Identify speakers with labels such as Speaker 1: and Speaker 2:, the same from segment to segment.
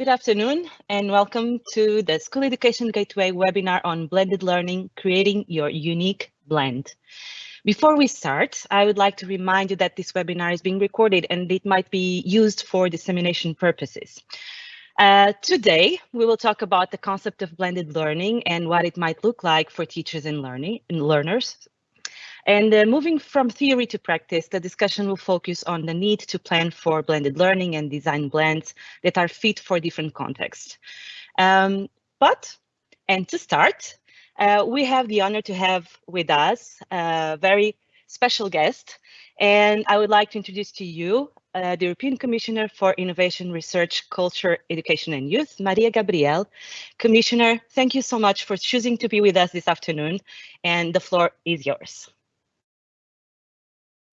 Speaker 1: Good afternoon and welcome to the School Education Gateway webinar on blended learning, creating your unique blend. Before we start, I would like to remind you that this webinar is being recorded and it might be used for dissemination purposes. Uh, today, we will talk about the concept of blended learning and what it might look like for teachers and learning and learners and uh, moving from theory to practice, the discussion will focus on the need to plan for blended learning and design blends that are fit for different contexts. Um, but, and to start, uh, we have the honor to have with us a very special guest, and I would like to introduce to you uh, the European Commissioner for Innovation, Research, Culture, Education and Youth, Mariya Gabriel. Commissioner, thank you so much for choosing to be with us this afternoon, and the floor is yours.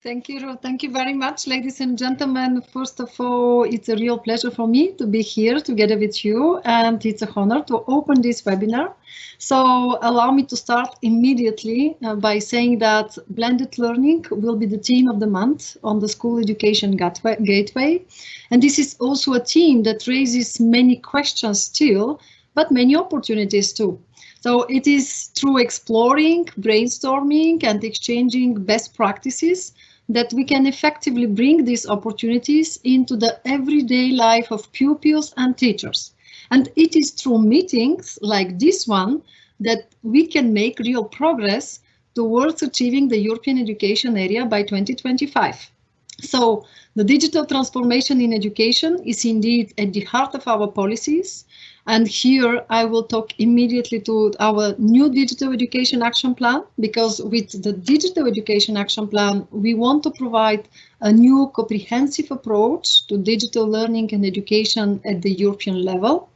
Speaker 2: Thank you. Thank you very much, ladies and gentlemen. First of all, it's a real pleasure for me to be here together with you, and it's a honor to open this webinar. So allow me to start immediately uh, by saying that blended learning will be the theme of the month on the School Education Gateway. And this is also a theme that raises many questions still, but many opportunities too. So it is through exploring, brainstorming and exchanging best practices that we can effectively bring these opportunities into the everyday life of pupils and teachers. And it is through meetings like this one that we can make real progress towards achieving the European education area by 2025. So the digital transformation in education is indeed at the heart of our policies and here I will talk immediately to our new digital education action plan, because with the digital education action plan, we want to provide a new comprehensive approach to digital learning and education at the European level.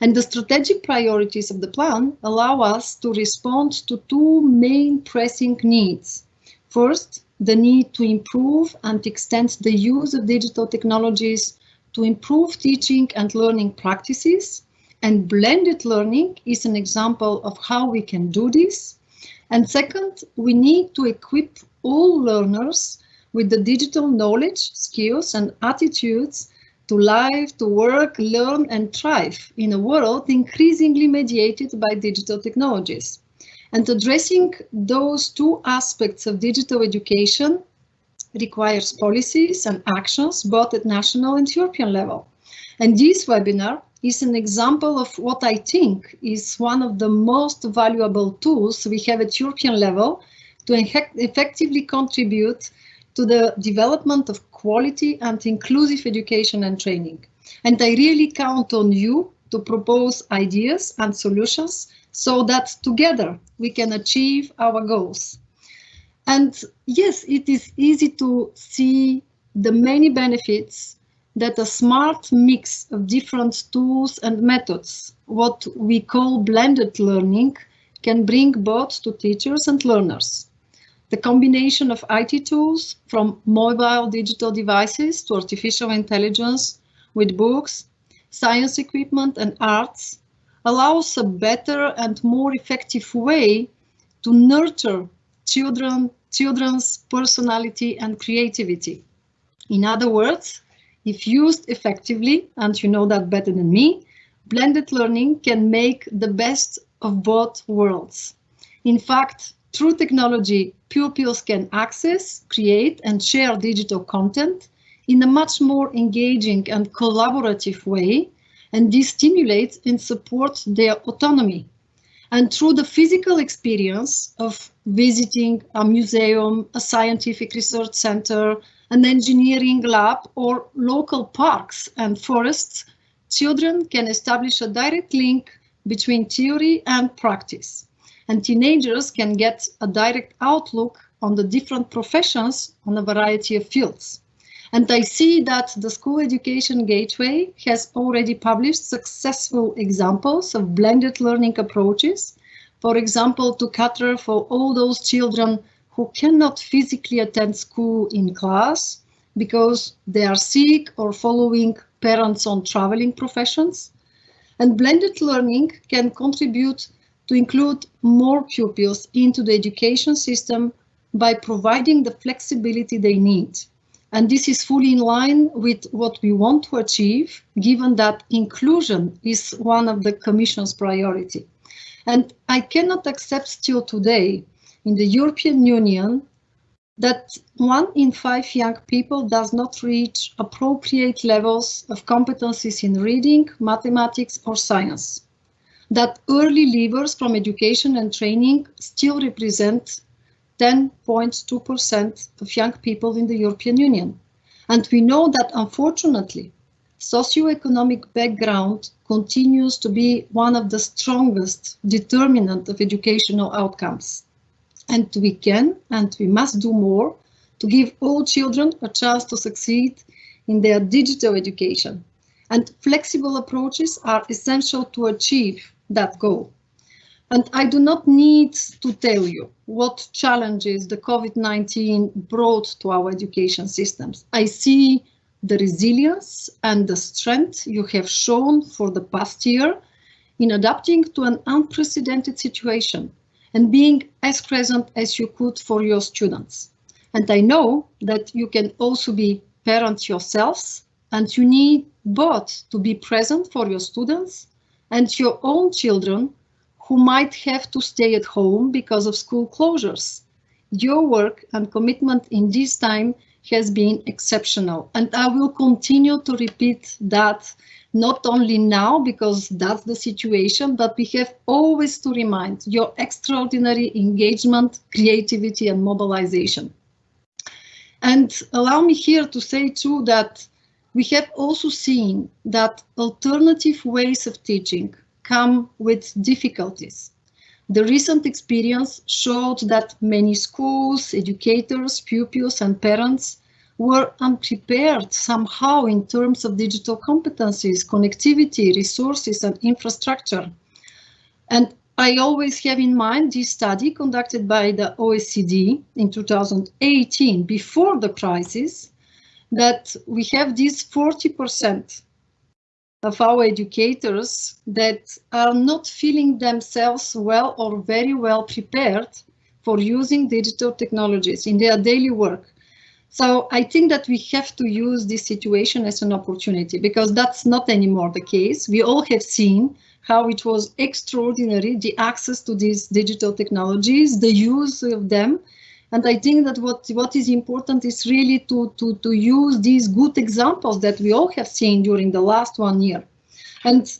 Speaker 2: And the strategic priorities of the plan allow us to respond to two main pressing needs. First, the need to improve and extend the use of digital technologies to improve teaching and learning practices and blended learning is an example of how we can do this. And second, we need to equip all learners with the digital knowledge, skills and attitudes to live, to work, learn and thrive in a world increasingly mediated by digital technologies. And addressing those two aspects of digital education requires policies and actions both at national and European level. And this webinar is an example of what I think is one of the most valuable tools we have at European level to effectively contribute to the development of quality and inclusive education and training. And I really count on you to propose ideas and solutions so that together we can achieve our goals. And yes, it is easy to see the many benefits that a smart mix of different tools and methods, what we call blended learning, can bring both to teachers and learners. The combination of IT tools from mobile digital devices to artificial intelligence with books, science equipment and arts allows a better and more effective way to nurture children, children's personality and creativity. In other words, if used effectively, and you know that better than me, blended learning can make the best of both worlds. In fact, through technology, pupils can access, create and share digital content in a much more engaging and collaborative way, and this stimulates and supports their autonomy. And through the physical experience of visiting a museum, a scientific research center, an engineering lab or local parks and forests, children can establish a direct link between theory and practice. And teenagers can get a direct outlook on the different professions on a variety of fields. And I see that the School Education Gateway has already published successful examples of blended learning approaches. For example, to cater for all those children who cannot physically attend school in class because they are sick or following parents on traveling professions. And blended learning can contribute to include more pupils into the education system by providing the flexibility they need. And this is fully in line with what we want to achieve, given that inclusion is one of the Commission's priority. And I cannot accept still today in the European Union that one in five young people does not reach appropriate levels of competencies in reading, mathematics or science. That early leavers from education and training still represent 10.2% of young people in the European Union. And we know that unfortunately, socioeconomic background continues to be one of the strongest determinant of educational outcomes. And we can and we must do more to give all children a chance to succeed in their digital education. And flexible approaches are essential to achieve that goal. And I do not need to tell you what challenges the COVID-19 brought to our education systems. I see the resilience and the strength you have shown for the past year in adapting to an unprecedented situation and being as present as you could for your students. And I know that you can also be parents yourselves and you need both to be present for your students and your own children who might have to stay at home because of school closures. Your work and commitment in this time has been exceptional and I will continue to repeat that not only now because that's the situation, but we have always to remind your extraordinary engagement, creativity and mobilization. And allow me here to say too that we have also seen that alternative ways of teaching come with difficulties. The recent experience showed that many schools, educators, pupils and parents were unprepared somehow in terms of digital competencies, connectivity, resources and infrastructure. And I always have in mind this study conducted by the OECD in 2018, before the crisis, that we have this 40% of our educators that are not feeling themselves well or very well prepared for using digital technologies in their daily work. So I think that we have to use this situation as an opportunity because that's not anymore the case. We all have seen how it was extraordinary, the access to these digital technologies, the use of them, and I think that what, what is important is really to, to, to use these good examples that we all have seen during the last one year. And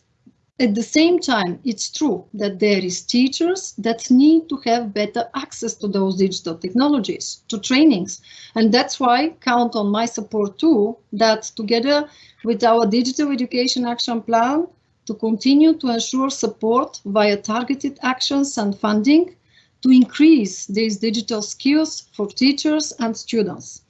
Speaker 2: at the same time, it's true that there is teachers that need to have better access to those digital technologies, to trainings. And that's why count on my support too, that together with our digital education action plan, to continue to ensure support via targeted actions and funding to increase these digital skills for teachers and students.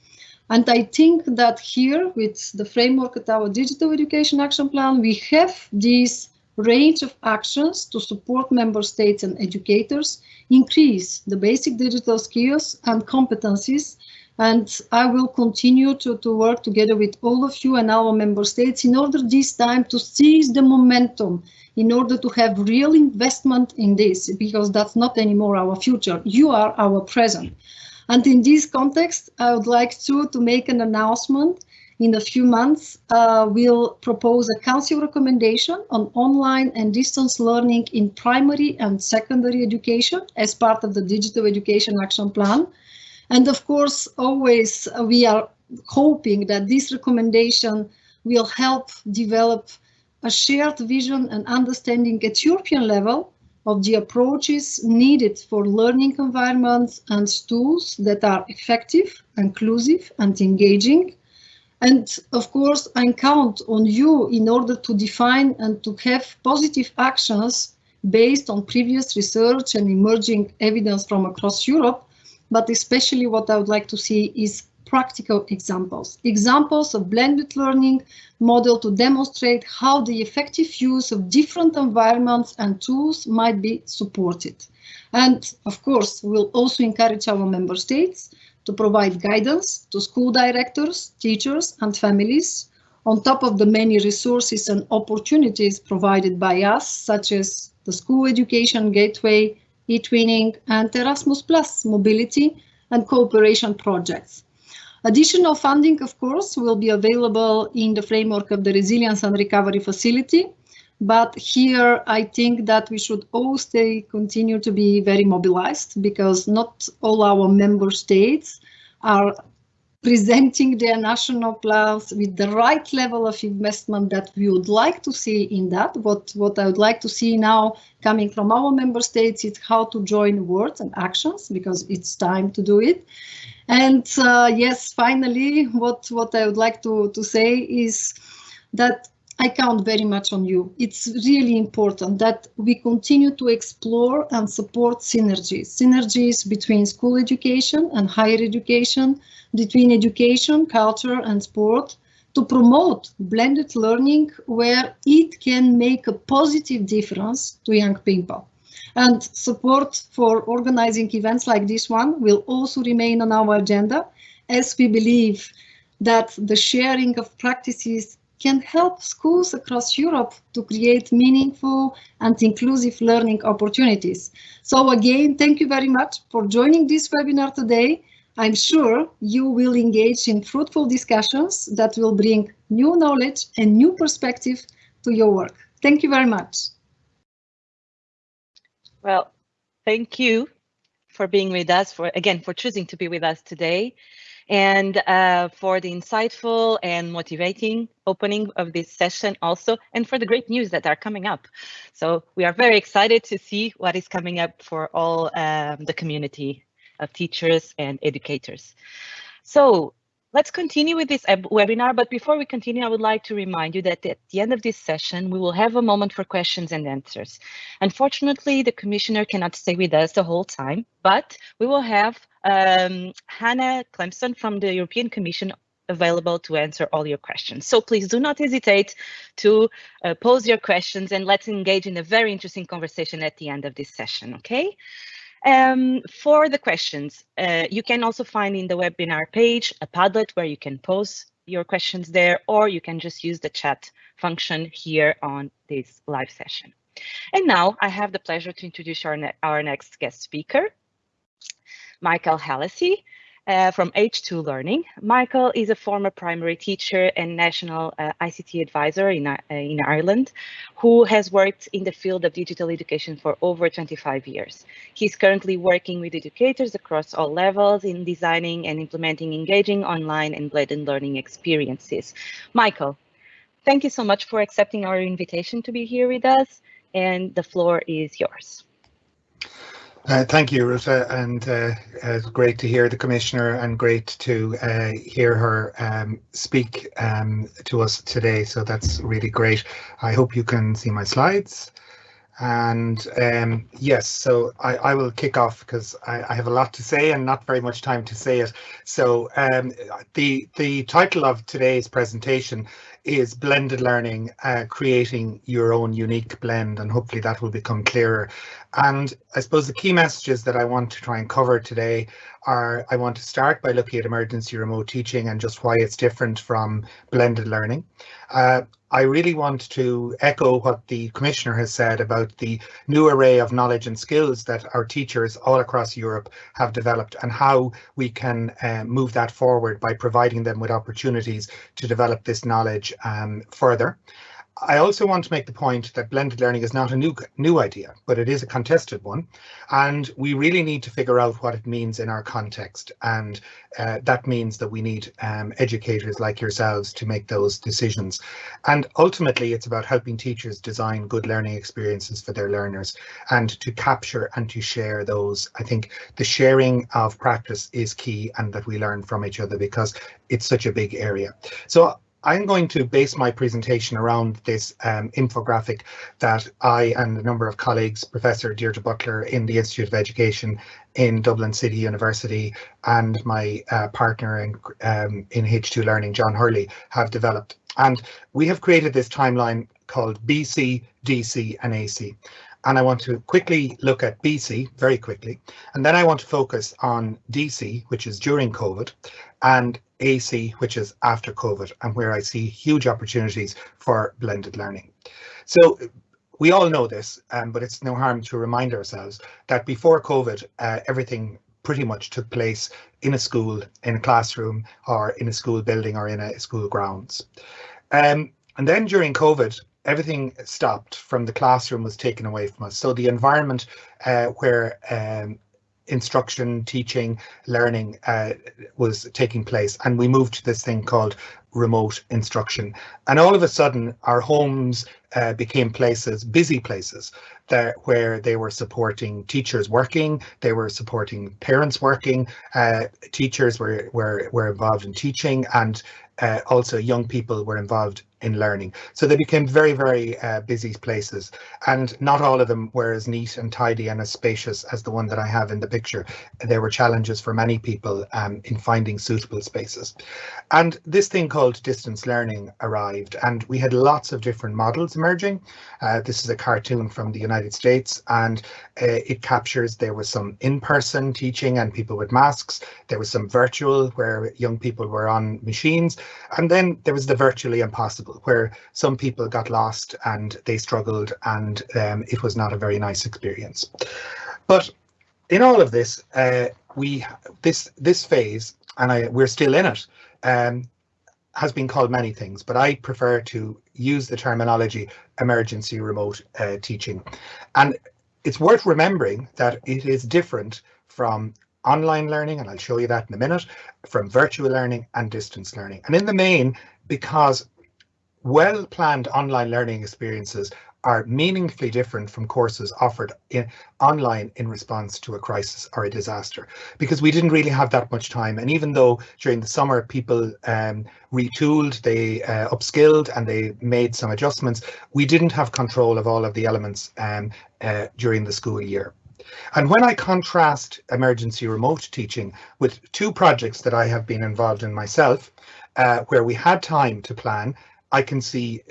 Speaker 2: And I think that here with the framework of our digital education action plan, we have this range of actions to support member states and educators, increase the basic digital skills and competencies. And I will continue to, to work together with all of you and our member states in order this time to seize the momentum in order to have real investment in this, because that's not anymore our future. You are our present. And in this context, I would like to, to make an announcement. In a few months, uh, we'll propose a council recommendation on online and distance learning in primary and secondary education as part of the Digital Education Action Plan. And of course, always uh, we are hoping that this recommendation will help develop a shared vision and understanding at European level of the approaches needed for learning environments and tools that are effective, inclusive and engaging. And of course, I count on you in order to define and to have positive actions based on previous research and emerging evidence from across Europe. But especially what I would like to see is practical examples. Examples of blended learning model to demonstrate how the effective use of different environments and tools might be supported. And of course, we'll also encourage our member states to provide guidance to school directors, teachers and families on top of the many resources and opportunities provided by us, such as the School Education Gateway, eTwinning and Erasmus Plus mobility and cooperation projects. Additional funding, of course, will be available in the framework of the Resilience and Recovery Facility. But here, I think that we should all stay, continue to be very mobilized because not all our member states are presenting their national plans with the right level of investment that we would like to see in that. What, what I would like to see now coming from our member states is how to join words and actions because it's time to do it. And uh, yes, finally, what, what I would like to, to say is that I count very much on you. It's really important that we continue to explore and support synergies, synergies between school education and higher education, between education, culture and sport, to promote blended learning where it can make a positive difference to young people. And support for organizing events like this one will also remain on our agenda as we believe that the sharing of practices can help schools across Europe to create meaningful and inclusive learning opportunities. So again, thank you very much for joining this webinar today. I'm sure you will engage in fruitful discussions that will bring new knowledge and new perspective to your work. Thank you very much.
Speaker 1: Well, thank you for being with us, for again, for choosing to be with us today, and uh, for the insightful and motivating opening of this session also, and for the great news that are coming up. So we are very excited to see what is coming up for all um, the community of teachers and educators. So Let's continue with this webinar, but before we continue, I would like to remind you that at the end of this session, we will have a moment for questions and answers. Unfortunately, the commissioner cannot stay with us the whole time, but we will have um, Hannah Clemson from the European Commission available to answer all your questions. So please do not hesitate to uh, pose your questions and let's engage in a very interesting conversation at the end of this session, okay? Um, for the questions, uh, you can also find in the webinar page a Padlet where you can post your questions there, or you can just use the chat function here on this live session. And now I have the pleasure to introduce our, ne our next guest speaker, Michael Hallissy uh, from H2 Learning. Michael is a former primary teacher and national uh, ICT advisor in, uh, in Ireland, who has worked in the field of digital education for over 25 years. He's currently working with educators across all levels in designing and implementing engaging online and blended learning experiences. Michael, thank you so much for accepting our invitation to be here with us, and the floor is yours.
Speaker 3: Uh, thank you, Ruta, and uh, it's great to hear the Commissioner and great to uh, hear her um, speak um, to us today. So that's really great. I hope you can see my slides. And um, yes, so I, I, will kick off because I, I, have a lot to say and not very much time to say it. So um, the the title of today's presentation is blended learning, uh, creating your own unique blend, and hopefully that will become clearer. And I suppose the key messages that I want to try and cover today are I want to start by looking at emergency remote teaching and just why it's different from blended learning. Uh, I really want to echo what the Commissioner has said about the new array of knowledge and skills that our teachers all across Europe have developed and how we can uh, move that forward by providing them with opportunities to develop this knowledge um, further. I also want to make the point that blended learning is not a new new idea, but it is a contested one, and we really need to figure out what it means in our context, and uh, that means that we need um, educators like yourselves to make those decisions. And ultimately, it's about helping teachers design good learning experiences for their learners, and to capture and to share those. I think the sharing of practice is key, and that we learn from each other because it's such a big area. So I'm going to base my presentation around this um, infographic that I and a number of colleagues, Professor Deirdre Butler in the Institute of Education in Dublin City University and my uh, partner in, um, in H2 Learning, John Hurley, have developed. And we have created this timeline called BC, DC and AC. And I want to quickly look at BC very quickly. And then I want to focus on DC, which is during COVID, and AC, which is after COVID, and where I see huge opportunities for blended learning. So we all know this, um, but it's no harm to remind ourselves that before COVID, uh, everything pretty much took place in a school, in a classroom, or in a school building or in a school grounds. Um, and then during COVID, everything stopped from the classroom was taken away from us. So the environment uh, where um, instruction, teaching, learning uh, was taking place. And we moved to this thing called remote instruction. And all of a sudden, our homes uh, became places, busy places, that, where they were supporting teachers working, they were supporting parents working, uh, teachers were, were, were involved in teaching, and uh, also young people were involved in learning. So they became very, very uh, busy places and not all of them were as neat and tidy and as spacious as the one that I have in the picture. There were challenges for many people um, in finding suitable spaces. And this thing called distance learning arrived and we had lots of different models emerging. Uh, this is a cartoon from the United States and uh, it captures there was some in-person teaching and people with masks. There was some virtual where young people were on machines and then there was the virtually impossible where some people got lost and they struggled and um, it was not a very nice experience. But in all of this, uh, we this this phase, and I we're still in it, um, has been called many things, but I prefer to use the terminology emergency remote uh, teaching. And it's worth remembering that it is different from online learning, and I'll show you that in a minute, from virtual learning and distance learning. And in the main, because well-planned online learning experiences are meaningfully different from courses offered in online in response to a crisis or a disaster because we didn't really have that much time. And even though during the summer people um, retooled they uh, upskilled and they made some adjustments we didn't have control of all of the elements um, uh, during the school year. And when I contrast emergency remote teaching with two projects that I have been involved in myself, uh, where we had time to plan I can see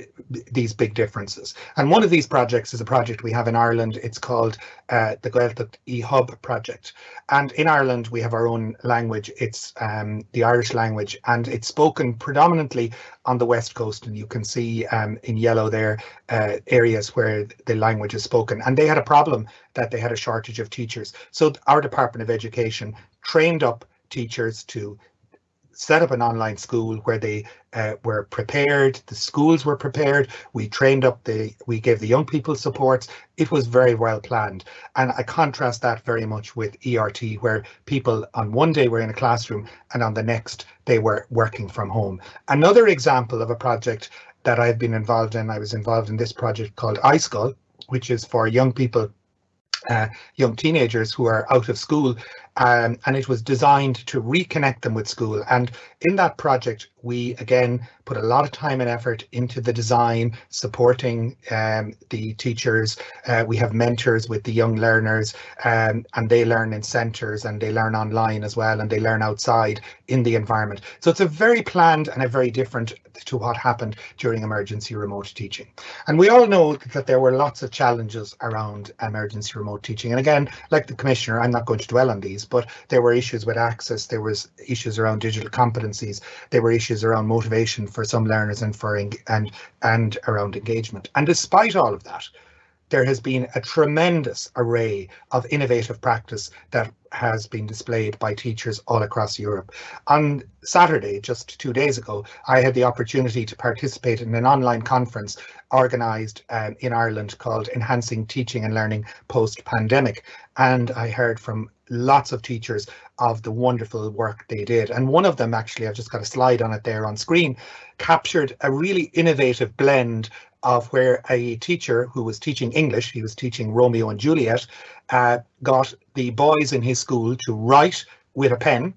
Speaker 3: these big differences. And one of these projects is a project we have in Ireland. It's called uh, the Gaeltacht eHub project. And in Ireland, we have our own language. It's um, the Irish language, and it's spoken predominantly on the West Coast. And you can see um, in yellow there uh, areas where the language is spoken. And they had a problem that they had a shortage of teachers. So our Department of Education trained up teachers to set up an online school where they uh, were prepared, the schools were prepared, we trained up the, we gave the young people supports, it was very well planned. And I contrast that very much with ERT where people on one day were in a classroom and on the next they were working from home. Another example of a project that I've been involved in, I was involved in this project called iSchool, which is for young people uh, young teenagers who are out of school um, and it was designed to reconnect them with school. And in that project, we again put a lot of time and effort into the design, supporting um, the teachers. Uh, we have mentors with the young learners um, and they learn in centres and they learn online as well and they learn outside in the environment. So it's a very planned and a very different to what happened during emergency remote teaching. And we all know that there were lots of challenges around emergency remote teaching. And again, like the Commissioner, I'm not going to dwell on these, but there were issues with access, there was issues around digital competencies, there were issues around motivation for some learners and for and and around engagement. And despite all of that, there has been a tremendous array of innovative practice that has been displayed by teachers all across Europe. On Saturday, just two days ago, I had the opportunity to participate in an online conference organised um, in Ireland called Enhancing Teaching and Learning Post-Pandemic. And I heard from lots of teachers of the wonderful work they did. And one of them, actually, I've just got a slide on it there on screen, captured a really innovative blend of where a teacher who was teaching English, he was teaching Romeo and Juliet, uh, got the boys in his school to write with a pen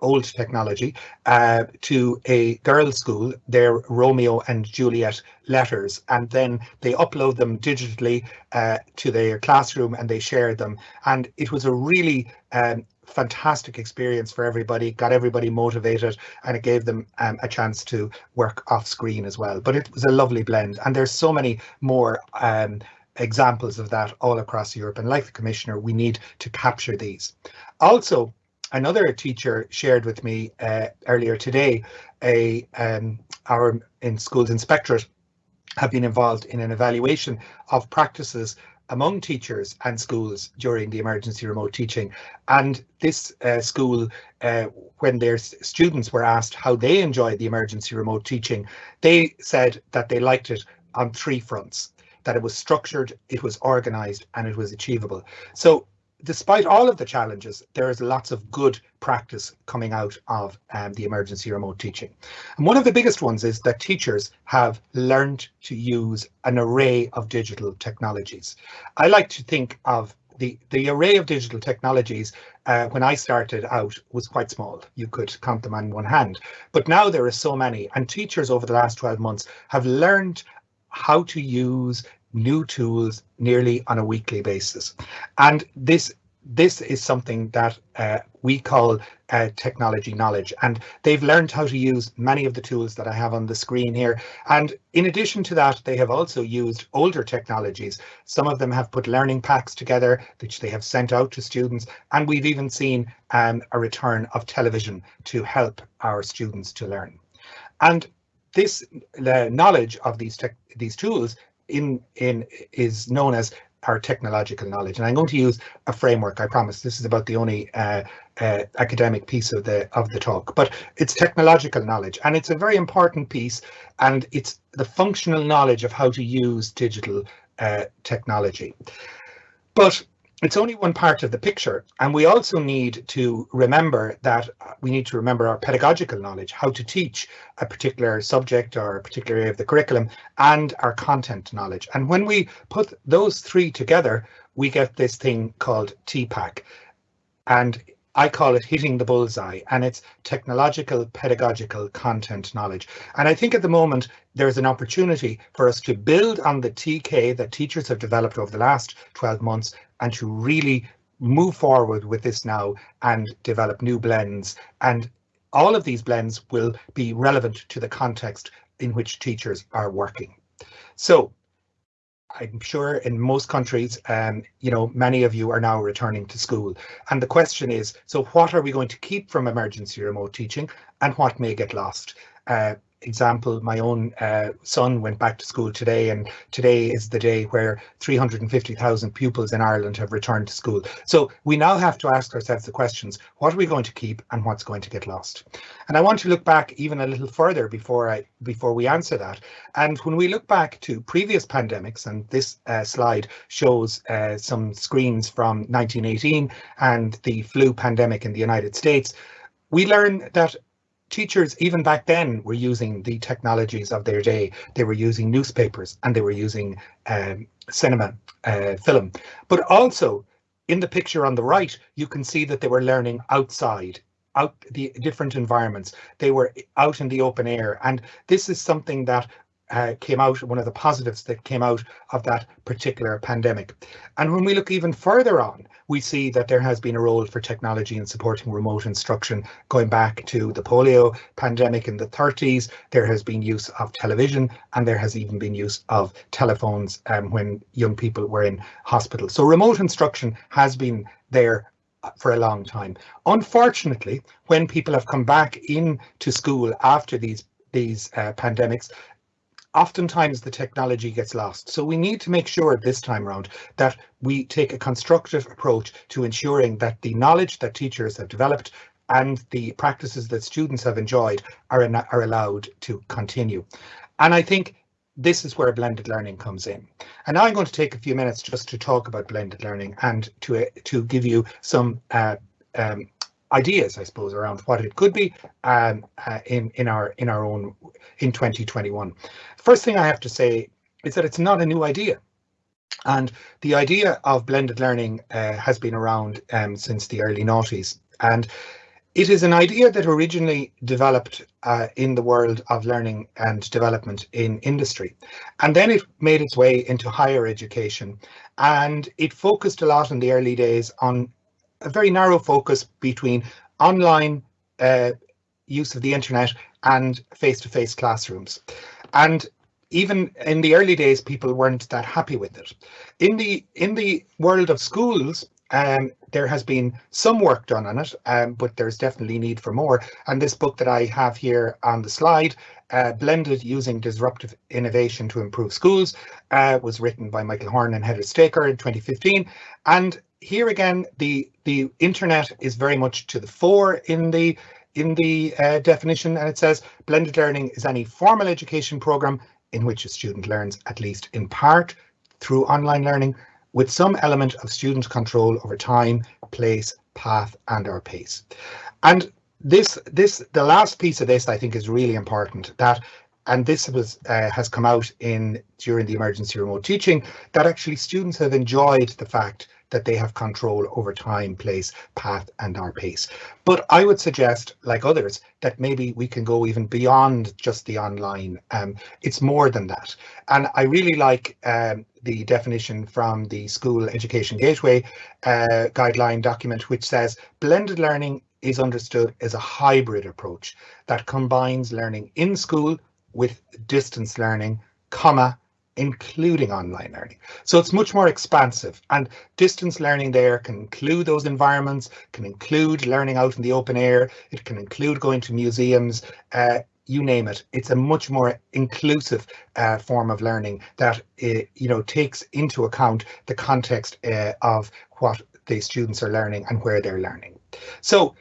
Speaker 3: old technology uh, to a girls' school, their Romeo and Juliet letters, and then they upload them digitally uh, to their classroom and they share them. And it was a really um, fantastic experience for everybody, got everybody motivated, and it gave them um, a chance to work off screen as well. But it was a lovely blend, and there's so many more um, examples of that all across Europe. And like the Commissioner, we need to capture these. Also, another teacher shared with me uh, earlier today, a um, our in schools inspectorate have been involved in an evaluation of practices among teachers and schools during the emergency remote teaching. And this uh, school, uh, when their students were asked how they enjoyed the emergency remote teaching, they said that they liked it on three fronts, that it was structured, it was organized, and it was achievable. So despite all of the challenges, there is lots of good practice coming out of um, the emergency remote teaching. And one of the biggest ones is that teachers have learned to use an array of digital technologies. I like to think of the, the array of digital technologies uh, when I started out was quite small. You could count them on one hand, but now there are so many and teachers over the last 12 months have learned how to use new tools nearly on a weekly basis. And this this is something that uh, we call uh, technology knowledge. And they've learned how to use many of the tools that I have on the screen here. And in addition to that they have also used older technologies. Some of them have put learning packs together which they have sent out to students. And we've even seen um, a return of television to help our students to learn. And this the knowledge of these these tools in in is known as our technological knowledge. And I'm going to use a framework, I promise. This is about the only uh, uh, academic piece of the of the talk, but it's technological knowledge and it's a very important piece and it's the functional knowledge of how to use digital uh, technology. But it's only one part of the picture and we also need to remember that uh, we need to remember our pedagogical knowledge how to teach a particular subject or a particular area of the curriculum and our content knowledge and when we put those three together we get this thing called TPACK and I call it hitting the bullseye and it's technological pedagogical content knowledge. And I think at the moment there's an opportunity for us to build on the TK that teachers have developed over the last 12 months and to really move forward with this now and develop new blends. And all of these blends will be relevant to the context in which teachers are working. So I'm sure in most countries, um, you know, many of you are now returning to school. And the question is, so what are we going to keep from emergency remote teaching and what may get lost? Uh, example, my own uh, son went back to school today, and today is the day where 350,000 pupils in Ireland have returned to school. So we now have to ask ourselves the questions, what are we going to keep and what's going to get lost? And I want to look back even a little further before I before we answer that. And when we look back to previous pandemics, and this uh, slide shows uh, some screens from 1918 and the flu pandemic in the United States, we learn that teachers, even back then, were using the technologies of their day. They were using newspapers and they were using um, cinema, uh, film. But also, in the picture on the right, you can see that they were learning outside, out the different environments. They were out in the open air. And this is something that uh, came out, one of the positives that came out of that particular pandemic. And when we look even further on, we see that there has been a role for technology in supporting remote instruction going back to the polio pandemic in the 30s. There has been use of television and there has even been use of telephones um, when young people were in hospital. So remote instruction has been there for a long time. Unfortunately, when people have come back into school after these these uh, pandemics, oftentimes the technology gets lost. So we need to make sure this time around that we take a constructive approach to ensuring that the knowledge that teachers have developed and the practices that students have enjoyed are, in, are allowed to continue. And I think this is where blended learning comes in. And now I'm going to take a few minutes just to talk about blended learning and to, to give you some uh, um, ideas, I suppose, around what it could be um, uh, in in our in our own in 2021. First thing I have to say is that it's not a new idea. And the idea of blended learning uh, has been around um, since the early noughties. And it is an idea that originally developed uh, in the world of learning and development in industry. And then it made its way into higher education. And it focused a lot in the early days on a very narrow focus between online uh, use of the internet and face-to-face -face classrooms. And even in the early days, people weren't that happy with it. In the in the world of schools, um, there has been some work done on it, um, but there's definitely need for more. And this book that I have here on the slide, uh, Blended Using Disruptive Innovation to Improve Schools, uh, was written by Michael Horn and Heather Staker in 2015. And here again, the, the internet is very much to the fore in the in the uh, definition, and it says blended learning is any formal education program in which a student learns at least in part through online learning with some element of student control over time, place, path and or pace. And this, this, the last piece of this I think is really important that and this was uh, has come out in during the emergency remote teaching that actually students have enjoyed the fact that they have control over time, place, path and our pace. But I would suggest, like others, that maybe we can go even beyond just the online. Um, it's more than that. And I really like um, the definition from the School Education Gateway uh, guideline document, which says blended learning is understood as a hybrid approach that combines learning in school with distance learning, comma, including online learning. So it's much more expansive and distance learning there can include those environments, can include learning out in the open air, it can include going to museums, uh, you name it. It's a much more inclusive uh, form of learning that uh, you know takes into account the context uh, of what the students are learning and where they're learning. So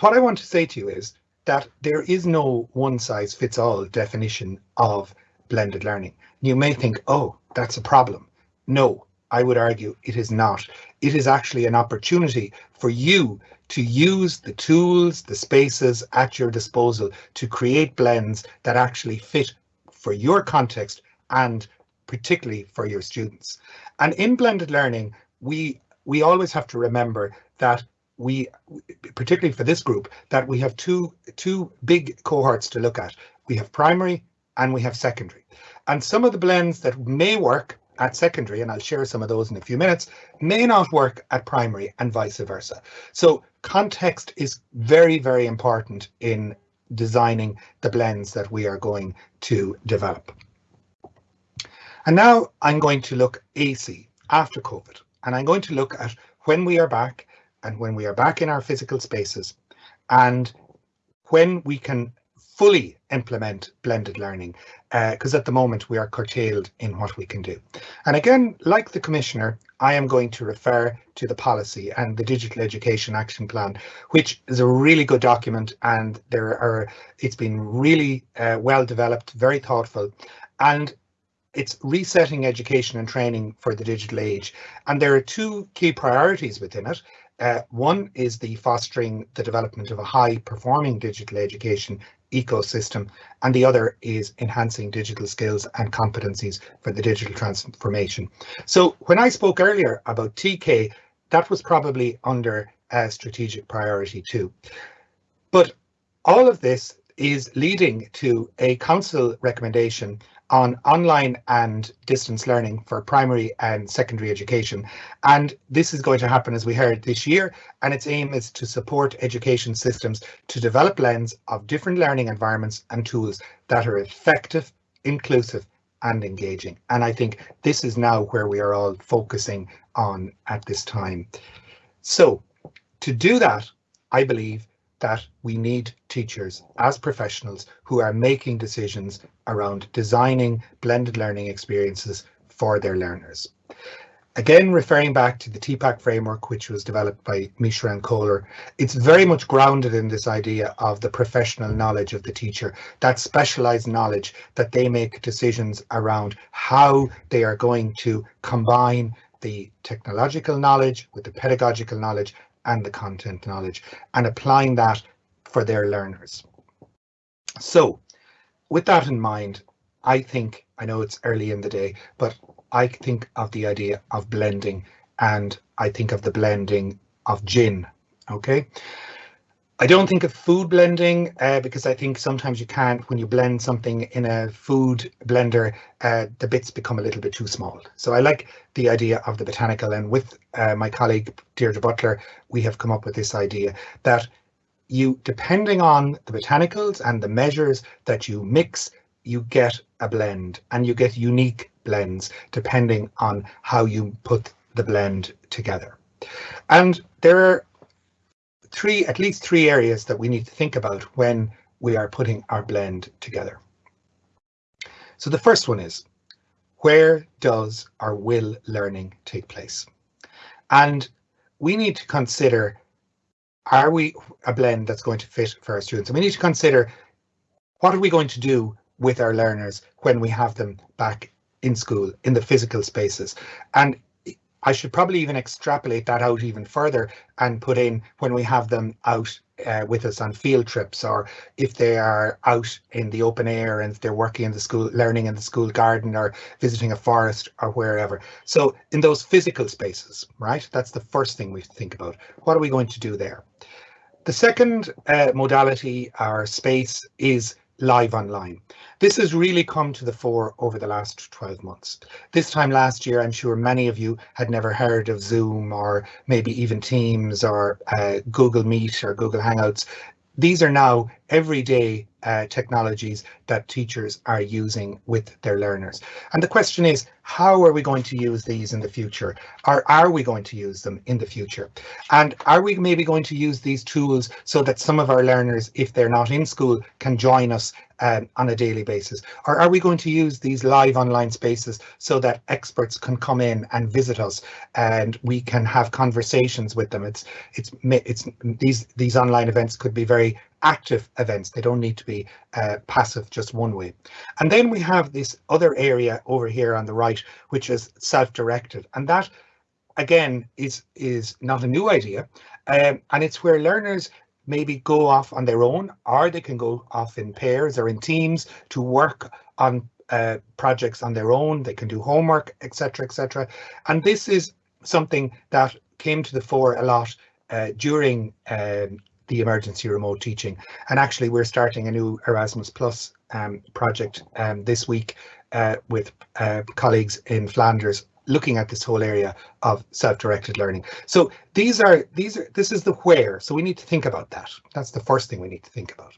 Speaker 3: what I want to say to you is that there is no one size fits all definition of blended learning. You may think, oh, that's a problem. No, I would argue it is not. It is actually an opportunity for you to use the tools, the spaces at your disposal to create blends that actually fit for your context and particularly for your students. And in blended learning, we we always have to remember that we, particularly for this group, that we have two two big cohorts to look at. We have primary and we have secondary. And some of the blends that may work at secondary, and I'll share some of those in a few minutes, may not work at primary and vice versa. So context is very, very important in designing the blends that we are going to develop. And now I'm going to look AC after COVID, and I'm going to look at when we are back and when we are back in our physical spaces and when we can fully implement blended learning because uh, at the moment we are curtailed in what we can do. And again, like the Commissioner, I am going to refer to the policy and the Digital Education Action Plan, which is a really good document and there are it's been really uh, well developed, very thoughtful, and it's resetting education and training for the digital age. And there are two key priorities within it. Uh, one is the fostering the development of a high performing digital education ecosystem, and the other is enhancing digital skills and competencies for the digital transformation. So when I spoke earlier about TK, that was probably under a strategic priority too. But all of this is leading to a council recommendation on online and distance learning for primary and secondary education. And this is going to happen, as we heard, this year, and its aim is to support education systems to develop blends of different learning environments and tools that are effective, inclusive and engaging. And I think this is now where we are all focusing on at this time. So to do that, I believe that we need teachers as professionals who are making decisions around designing blended learning experiences for their learners. Again, referring back to the TPACK framework, which was developed by Mishra and Koehler, it's very much grounded in this idea of the professional knowledge of the teacher, that specialized knowledge that they make decisions around how they are going to combine the technological knowledge with the pedagogical knowledge and the content knowledge and applying that for their learners. So with that in mind, I think, I know it's early in the day, but I think of the idea of blending and I think of the blending of gin, okay? I don't think of food blending uh, because I think sometimes you can't, when you blend something in a food blender, uh, the bits become a little bit too small. So I like the idea of the botanical and with uh, my colleague Deirdre Butler, we have come up with this idea that you, depending on the botanicals and the measures that you mix, you get a blend and you get unique blends depending on how you put the blend together. And there are three, at least three areas that we need to think about when we are putting our blend together. So the first one is, where does our will learning take place? And we need to consider, are we a blend that's going to fit for our students? And we need to consider, what are we going to do with our learners when we have them back in school, in the physical spaces? And I should probably even extrapolate that out even further and put in when we have them out uh, with us on field trips or if they are out in the open air and they're working in the school, learning in the school garden or visiting a forest or wherever. So in those physical spaces, right? That's the first thing we think about. What are we going to do there? The second uh, modality or space is live online. This has really come to the fore over the last 12 months. This time last year, I'm sure many of you had never heard of Zoom or maybe even Teams or uh, Google Meet or Google Hangouts. These are now everyday uh, technologies that teachers are using with their learners. And the question is, how are we going to use these in the future? Or are we going to use them in the future? And are we maybe going to use these tools so that some of our learners, if they're not in school, can join us um, on a daily basis? Or are we going to use these live online spaces so that experts can come in and visit us and we can have conversations with them? It's it's it's these these online events could be very active events. They don't need to be uh, passive just one way. And then we have this other area over here on the right, which is self-directed. And that, again, is, is not a new idea. Um, and it's where learners maybe go off on their own, or they can go off in pairs or in teams to work on uh, projects on their own. They can do homework, etc., etc. And this is something that came to the fore a lot uh, during um, the emergency remote teaching. And actually, we're starting a new Erasmus Plus um, project um, this week uh, with uh, colleagues in Flanders looking at this whole area of self-directed learning. So these are these are this is the where. So we need to think about that. That's the first thing we need to think about.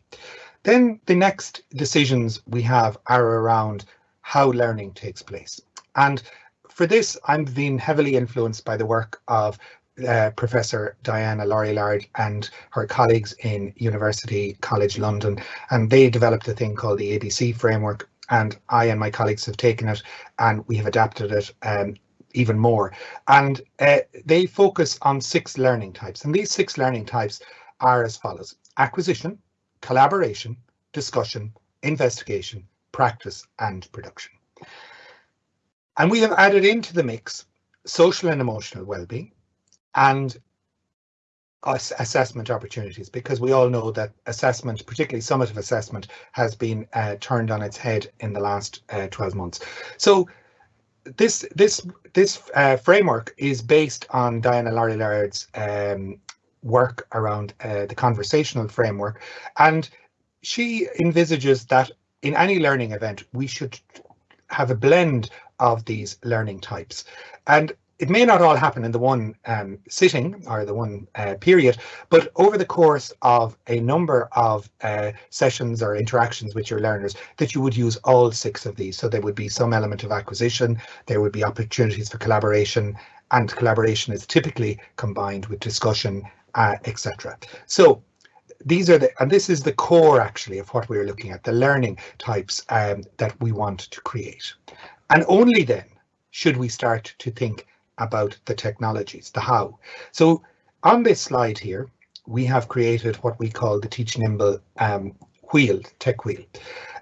Speaker 3: Then the next decisions we have are around how learning takes place. And for this, I'm being heavily influenced by the work of uh, Professor Diana Laurillard and her colleagues in University College London, and they developed a thing called the ABC framework. And I and my colleagues have taken it and we have adapted it um, even more. And uh, they focus on six learning types. And these six learning types are as follows acquisition, collaboration, discussion, investigation, practice, and production. And we have added into the mix social and emotional well-being, and assessment opportunities because we all know that assessment, particularly summative assessment, has been uh, turned on its head in the last uh, 12 months. So this this this uh, framework is based on Diana Laurillard's um, work around uh, the conversational framework, and she envisages that in any learning event we should have a blend of these learning types. And it may not all happen in the one um, sitting or the one uh, period, but over the course of a number of uh, sessions or interactions with your learners that you would use all six of these. So there would be some element of acquisition, there would be opportunities for collaboration, and collaboration is typically combined with discussion, uh, etc. So these are the, and this is the core actually of what we're looking at, the learning types um, that we want to create. And only then should we start to think about the technologies, the how. So on this slide here, we have created what we call the Teach Nimble um, wheel, tech wheel.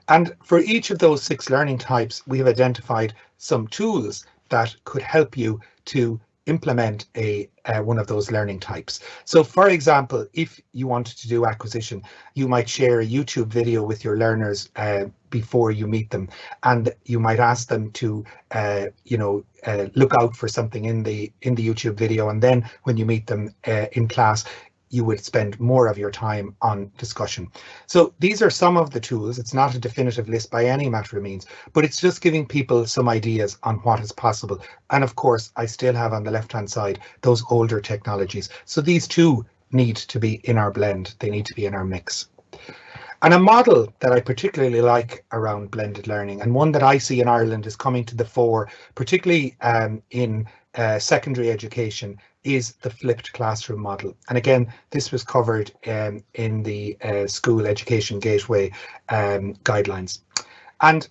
Speaker 3: And for each of those six learning types, we have identified some tools that could help you to implement a uh, one of those learning types. So for example, if you wanted to do acquisition, you might share a YouTube video with your learners uh, before you meet them, and you might ask them to, uh, you know, uh, look out for something in the in the YouTube video, and then when you meet them uh, in class, you would spend more of your time on discussion. So these are some of the tools. It's not a definitive list by any matter of means, but it's just giving people some ideas on what is possible. And of course, I still have on the left hand side those older technologies. So these two need to be in our blend. They need to be in our mix. And a model that I particularly like around blended learning and one that I see in Ireland is coming to the fore, particularly um, in uh, secondary education is the flipped classroom model. And again, this was covered um, in the uh, school education gateway um, guidelines. And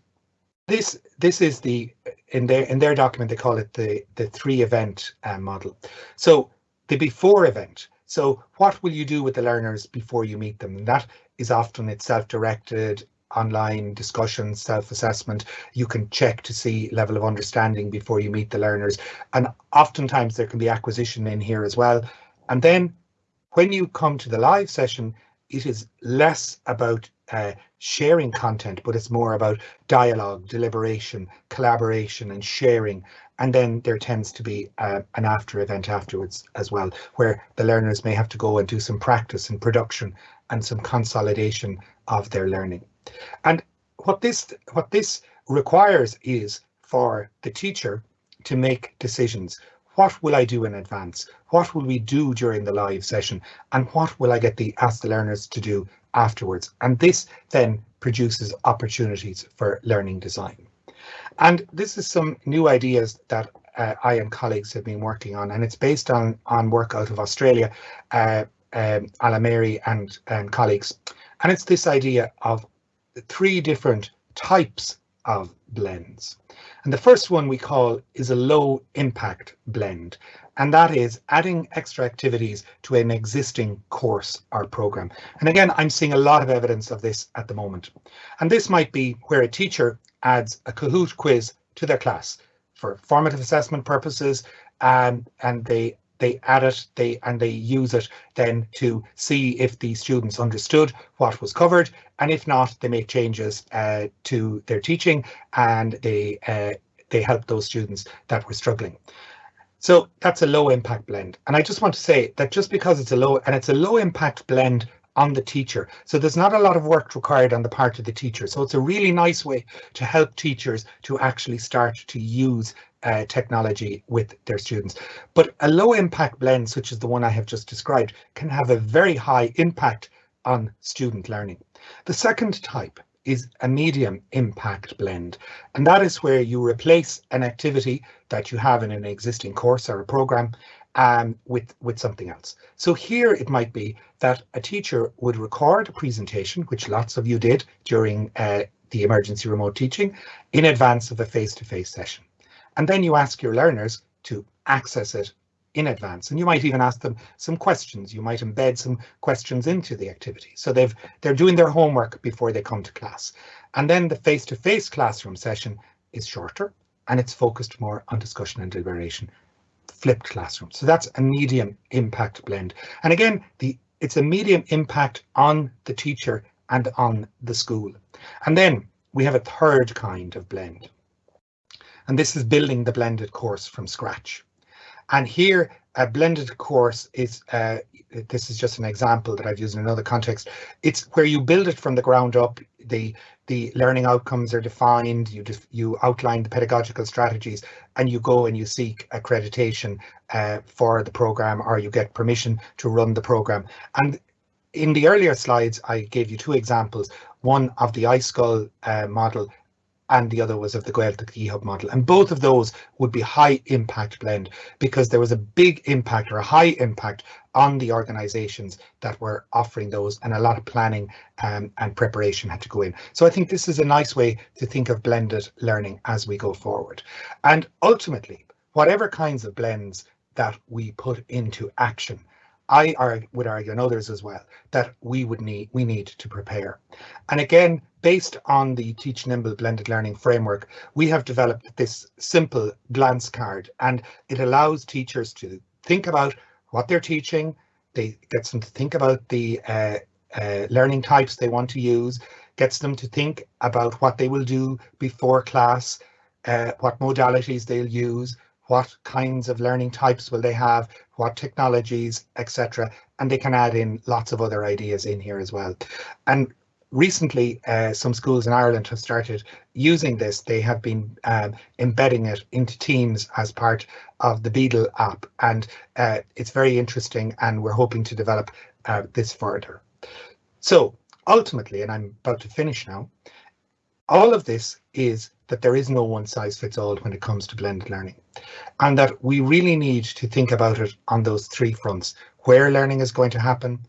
Speaker 3: this this is the in their in their document they call it the the three event uh, model. So the before event. So what will you do with the learners before you meet them? And that is often it's self-directed online discussion, self-assessment. You can check to see level of understanding before you meet the learners. And oftentimes there can be acquisition in here as well. And then when you come to the live session, it is less about uh, sharing content, but it's more about dialogue, deliberation, collaboration and sharing. And then there tends to be uh, an after event afterwards as well, where the learners may have to go and do some practice and production and some consolidation of their learning. And what this what this requires is for the teacher to make decisions. What will I do in advance? What will we do during the live session? And what will I get the ask the learners to do afterwards? And this then produces opportunities for learning design. And this is some new ideas that uh, I and colleagues have been working on, and it's based on on work out of Australia, uh, um, and, and colleagues. And it's this idea of three different types of blends. And the first one we call is a low impact blend. And that is adding extra activities to an existing course or program. And again, I'm seeing a lot of evidence of this at the moment. And this might be where a teacher adds a Kahoot quiz to their class for formative assessment purposes, and, and they they add it they and they use it then to see if the students understood what was covered and if not they make changes uh, to their teaching and they uh, they help those students that were struggling so that's a low impact blend and i just want to say that just because it's a low and it's a low impact blend on the teacher. So there's not a lot of work required on the part of the teacher. So it's a really nice way to help teachers to actually start to use uh, technology with their students. But a low impact blend, such as the one I have just described, can have a very high impact on student learning. The second type is a medium impact blend, and that is where you replace an activity that you have in an existing course or a program um, with, with something else. So here it might be that a teacher would record a presentation, which lots of you did during uh, the emergency remote teaching, in advance of a face-to-face -face session. And then you ask your learners to access it in advance. And you might even ask them some questions. You might embed some questions into the activity. So they've they're doing their homework before they come to class. And then the face-to-face -face classroom session is shorter and it's focused more on discussion and deliberation. Flipped classroom. So that's a medium impact blend. And again, the it's a medium impact on the teacher and on the school. And then we have a third kind of blend. And this is building the blended course from scratch. And here, a blended course is, uh, this is just an example that I've used in another context. It's where you build it from the ground up. The the learning outcomes are defined. You you outline the pedagogical strategies, and you go and you seek accreditation uh, for the program, or you get permission to run the program. And in the earlier slides, I gave you two examples. One of the iSchool uh, model and the other was of the Gaeltacht eHub model. And both of those would be high impact blend because there was a big impact or a high impact on the organizations that were offering those and a lot of planning um, and preparation had to go in. So I think this is a nice way to think of blended learning as we go forward. And ultimately, whatever kinds of blends that we put into action, I would argue, and others as well, that we would need we need to prepare. And again, based on the Teach Nimble blended learning framework, we have developed this simple glance card, and it allows teachers to think about what they're teaching. They gets them to think about the uh, uh, learning types they want to use, gets them to think about what they will do before class, uh, what modalities they'll use, what kinds of learning types will they have, what technologies, etc. And they can add in lots of other ideas in here as well. And recently, uh, some schools in Ireland have started using this. They have been um, embedding it into Teams as part of the Beadle app. And uh, it's very interesting and we're hoping to develop uh, this further. So ultimately, and I'm about to finish now, all of this is that there is no one size fits all when it comes to blended learning and that we really need to think about it on those three fronts, where learning is going to happen,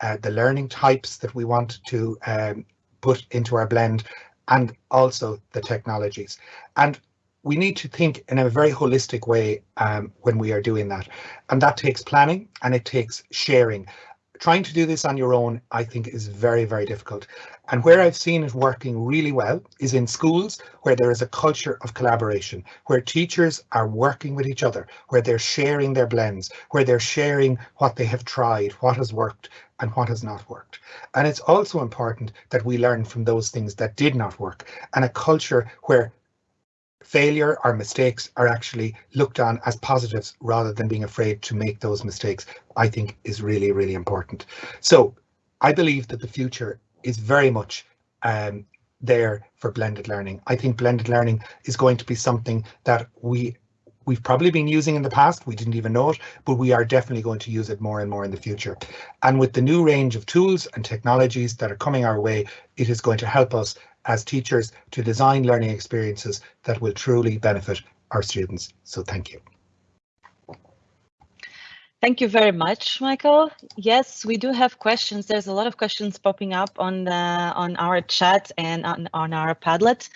Speaker 3: uh, the learning types that we want to um, put into our blend, and also the technologies. And we need to think in a very holistic way um, when we are doing that. And that takes planning and it takes sharing trying to do this on your own, I think, is very, very difficult. And where I've seen it working really well is in schools where there is a culture of collaboration, where teachers are working with each other, where they're sharing their blends, where they're sharing what they have tried, what has worked and what has not worked. And it's also important that we learn from those things that did not work and a culture where failure or mistakes are actually looked on as positives rather than being afraid to make those mistakes, I think is really, really important. So I believe that the future is very much um, there for blended learning. I think blended learning is going to be something that we we've probably been using in the past, we didn't even know it, but we are definitely going to use it more and more in the future. And with the new range of tools and technologies that are coming our way, it is going to help us as teachers to design learning experiences that will truly benefit our students. So thank you.
Speaker 1: Thank you very much, Michael. Yes, we do have questions. There's a lot of questions popping up on the on our chat and on, on our Padlet.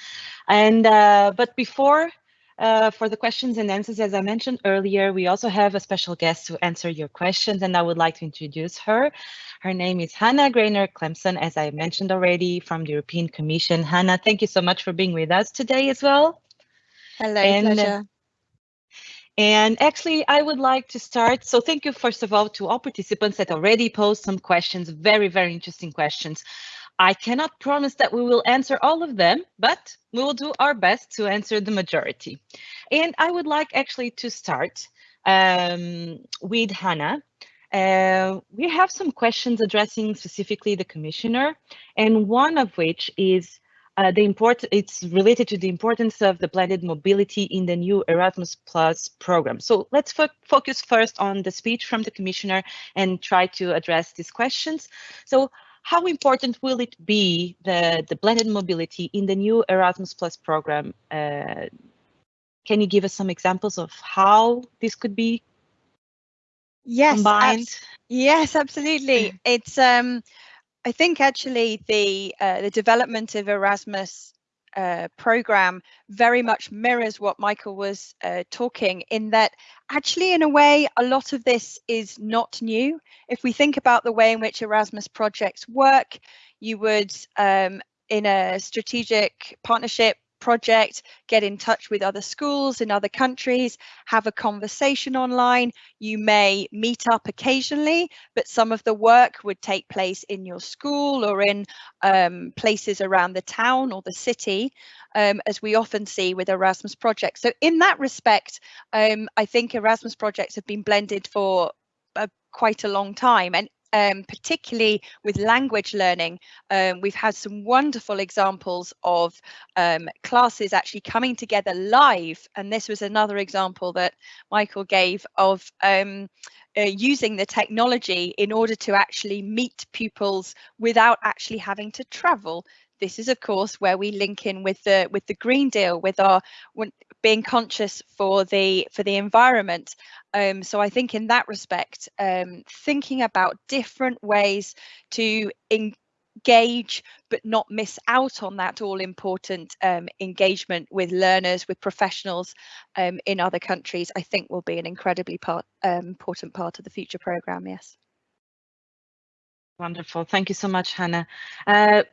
Speaker 1: And uh, but before uh, for the questions and answers, as I mentioned earlier, we also have a special guest to answer your questions, and I would like to introduce her. Her name is Hannah Grainger Clemson, as I mentioned already, from the European Commission. Hannah, thank you so much for being with us today as well.
Speaker 4: Hello, and, uh, pleasure.
Speaker 1: And actually, I would like to start. So thank you, first of all, to all participants that already posed some questions, very, very interesting questions. I cannot promise that we will answer all of them, but we will do our best to answer the majority. And I would like actually to start um, with Hannah. Uh, we have some questions addressing specifically the commissioner, and one of which is uh, the import it's related to the importance of the blended mobility in the new Erasmus Plus program. So let's fo focus first on the speech from the commissioner and try to address these questions. So how important will it be, the, the blended mobility in the new Erasmus Plus program? Uh, can you give us some examples of how this could be
Speaker 4: yes,
Speaker 1: combined?
Speaker 4: Ab yes, absolutely. it's um, I think actually the uh, the development of Erasmus uh, program very much mirrors what Michael was uh, talking in that actually in a way a lot of this is not new. If we think about the way in which Erasmus projects work, you would um, in a strategic partnership project, get in touch with other schools in other countries, have a conversation online. You may meet up occasionally, but some of the work would take place in your school or in um, places around the town or the city, um, as we often see with Erasmus projects. So in that respect, um, I think Erasmus projects have been blended for uh, quite a long time and um, particularly with language learning, um, we've had some wonderful examples of um, classes actually coming together live. And this was another example that Michael gave of um, uh, using the technology in order to actually meet pupils without actually having to travel this is of course where we link in with the with the green deal with our being conscious for the for the environment um, so i think in that respect um, thinking about different ways to engage but not miss out on that all important um, engagement with learners with professionals um, in other countries i think will be an incredibly part, um, important part of the future program yes
Speaker 1: Wonderful. Thank you so much, Hannah. Uh,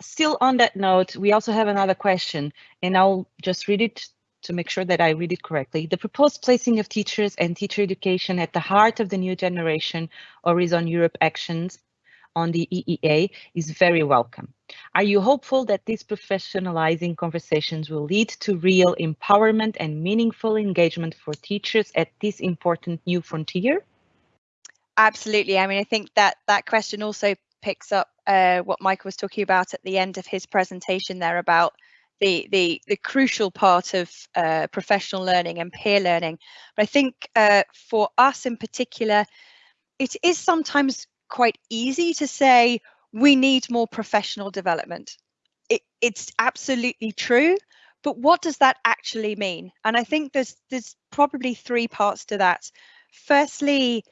Speaker 1: still on that note, we also have another question, and I'll just read it to make sure that I read it correctly. The proposed placing of teachers and teacher education at the heart of the new generation Horizon Europe actions on the EEA is very welcome. Are you hopeful that these professionalizing conversations will lead to real empowerment and meaningful engagement for teachers at this important new frontier?
Speaker 4: Absolutely. I mean, I think that that question also picks up uh, what Michael was talking about at the end of his presentation there about the the, the crucial part of uh, professional learning and peer learning. But I think uh, for us in particular, it is sometimes quite easy to say we need more professional development. It, it's absolutely true, but what does that actually mean? And I think there's there's probably three parts to that. Firstly,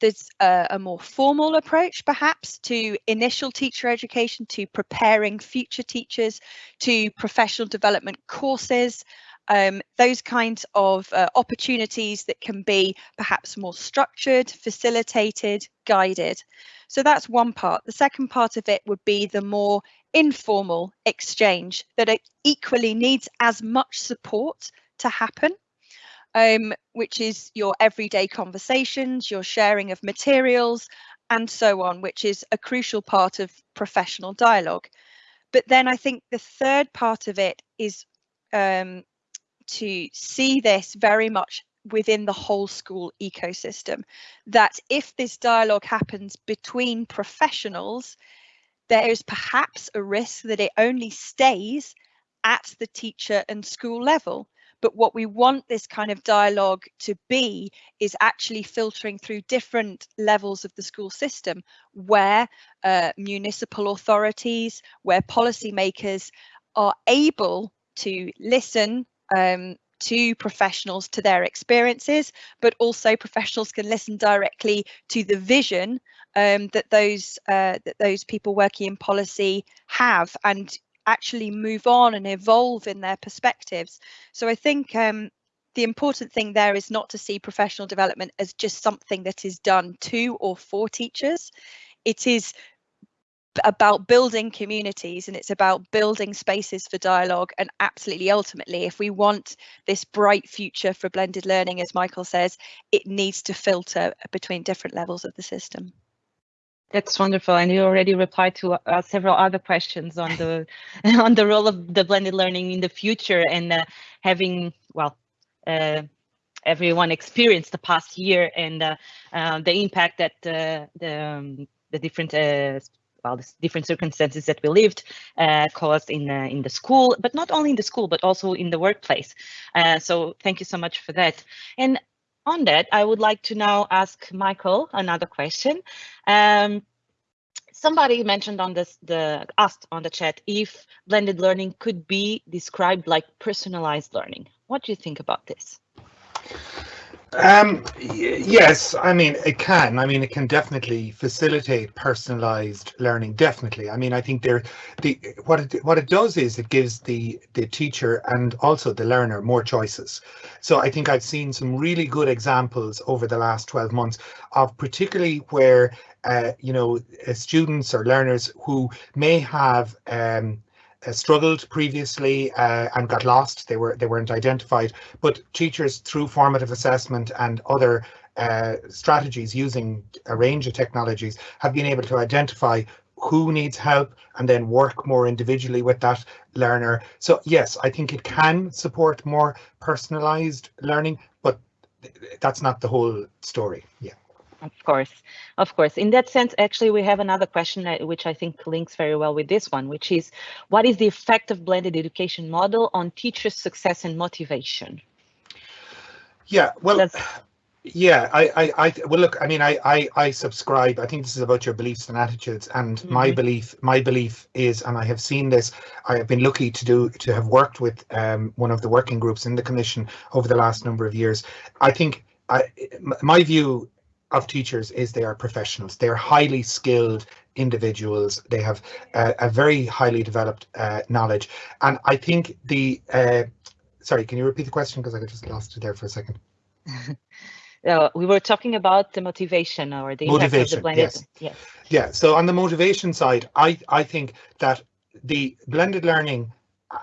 Speaker 4: there's a, a, more formal approach perhaps to initial teacher education, to preparing future teachers, to professional development courses, um, those kinds of uh, opportunities that can be perhaps more structured, facilitated, guided. So that's one part. The second part of it would be the more informal exchange that equally needs as much support to happen um, which is your everyday conversations, your sharing of materials, and so on, which is a crucial part of professional dialogue. But then I think the third part of it is um, to see this very much within the whole school ecosystem. That if this dialogue happens between professionals, there is perhaps a risk that it only stays at the teacher and school level. But what we want this kind of dialogue to be is actually filtering through different levels of the school system where uh, municipal authorities, where policymakers are able to listen um, to professionals to their experiences, but also professionals can listen directly to the vision um, that those uh, that those people working in policy have, and actually move on and evolve in their perspectives. So I think um, the important thing there is not to see professional development as just something that is done to or for teachers. It is about building communities and it's about building spaces for dialogue and absolutely ultimately if we want this bright future for blended learning as michael says it needs to filter between different levels of the system
Speaker 1: that's wonderful, and you already replied to uh, several other questions on the on the role of the blended learning in the future and uh, having well. Uh, everyone experienced the past year and uh, uh, the impact that uh, the um, the different well, the different circumstances that we lived uh, caused in the, in the school, but not only in the school, but also in the workplace. Uh, so thank you so much for that. And on that, I would like to now ask Michael another question. Um, somebody mentioned on this, the asked on the chat if blended learning could be described like personalized learning. What do you think about this?
Speaker 3: Um, yes, I mean, it can. I mean, it can definitely facilitate personalized learning. Definitely. I mean, I think there, the what it what it does is it gives the the teacher and also the learner more choices. So I think I've seen some really good examples over the last 12 months of particularly where uh, you know uh, students or learners who may have um, struggled previously uh, and got lost. They were they weren't identified, but teachers through formative assessment and other uh, strategies using a range of technologies have been able to identify who needs help and then work more individually with that learner. So yes, I think it can support more personalized learning, but that's not the whole story. Yeah.
Speaker 1: Of course, of course. In that sense, actually, we have another question which I think links very well with this one, which is what is the effect of blended education model on teachers' success and motivation?
Speaker 3: Yeah, well, That's, yeah, I, I, I, well, look, I mean, I, I, I subscribe. I think this is about your beliefs and attitudes, and mm -hmm. my belief, my belief is, and I have seen this. I have been lucky to do to have worked with um, one of the working groups in the commission over the last number of years. I think I, my view of teachers is they are professionals. They are highly skilled individuals. They have uh, a very highly developed uh, knowledge. And I think the, uh, sorry, can you repeat the question? Because I just lost it there for a second.
Speaker 1: uh, we were talking about the motivation or the
Speaker 3: motivation. The yes. yes. Yeah. So on the motivation side, I, I think that the blended learning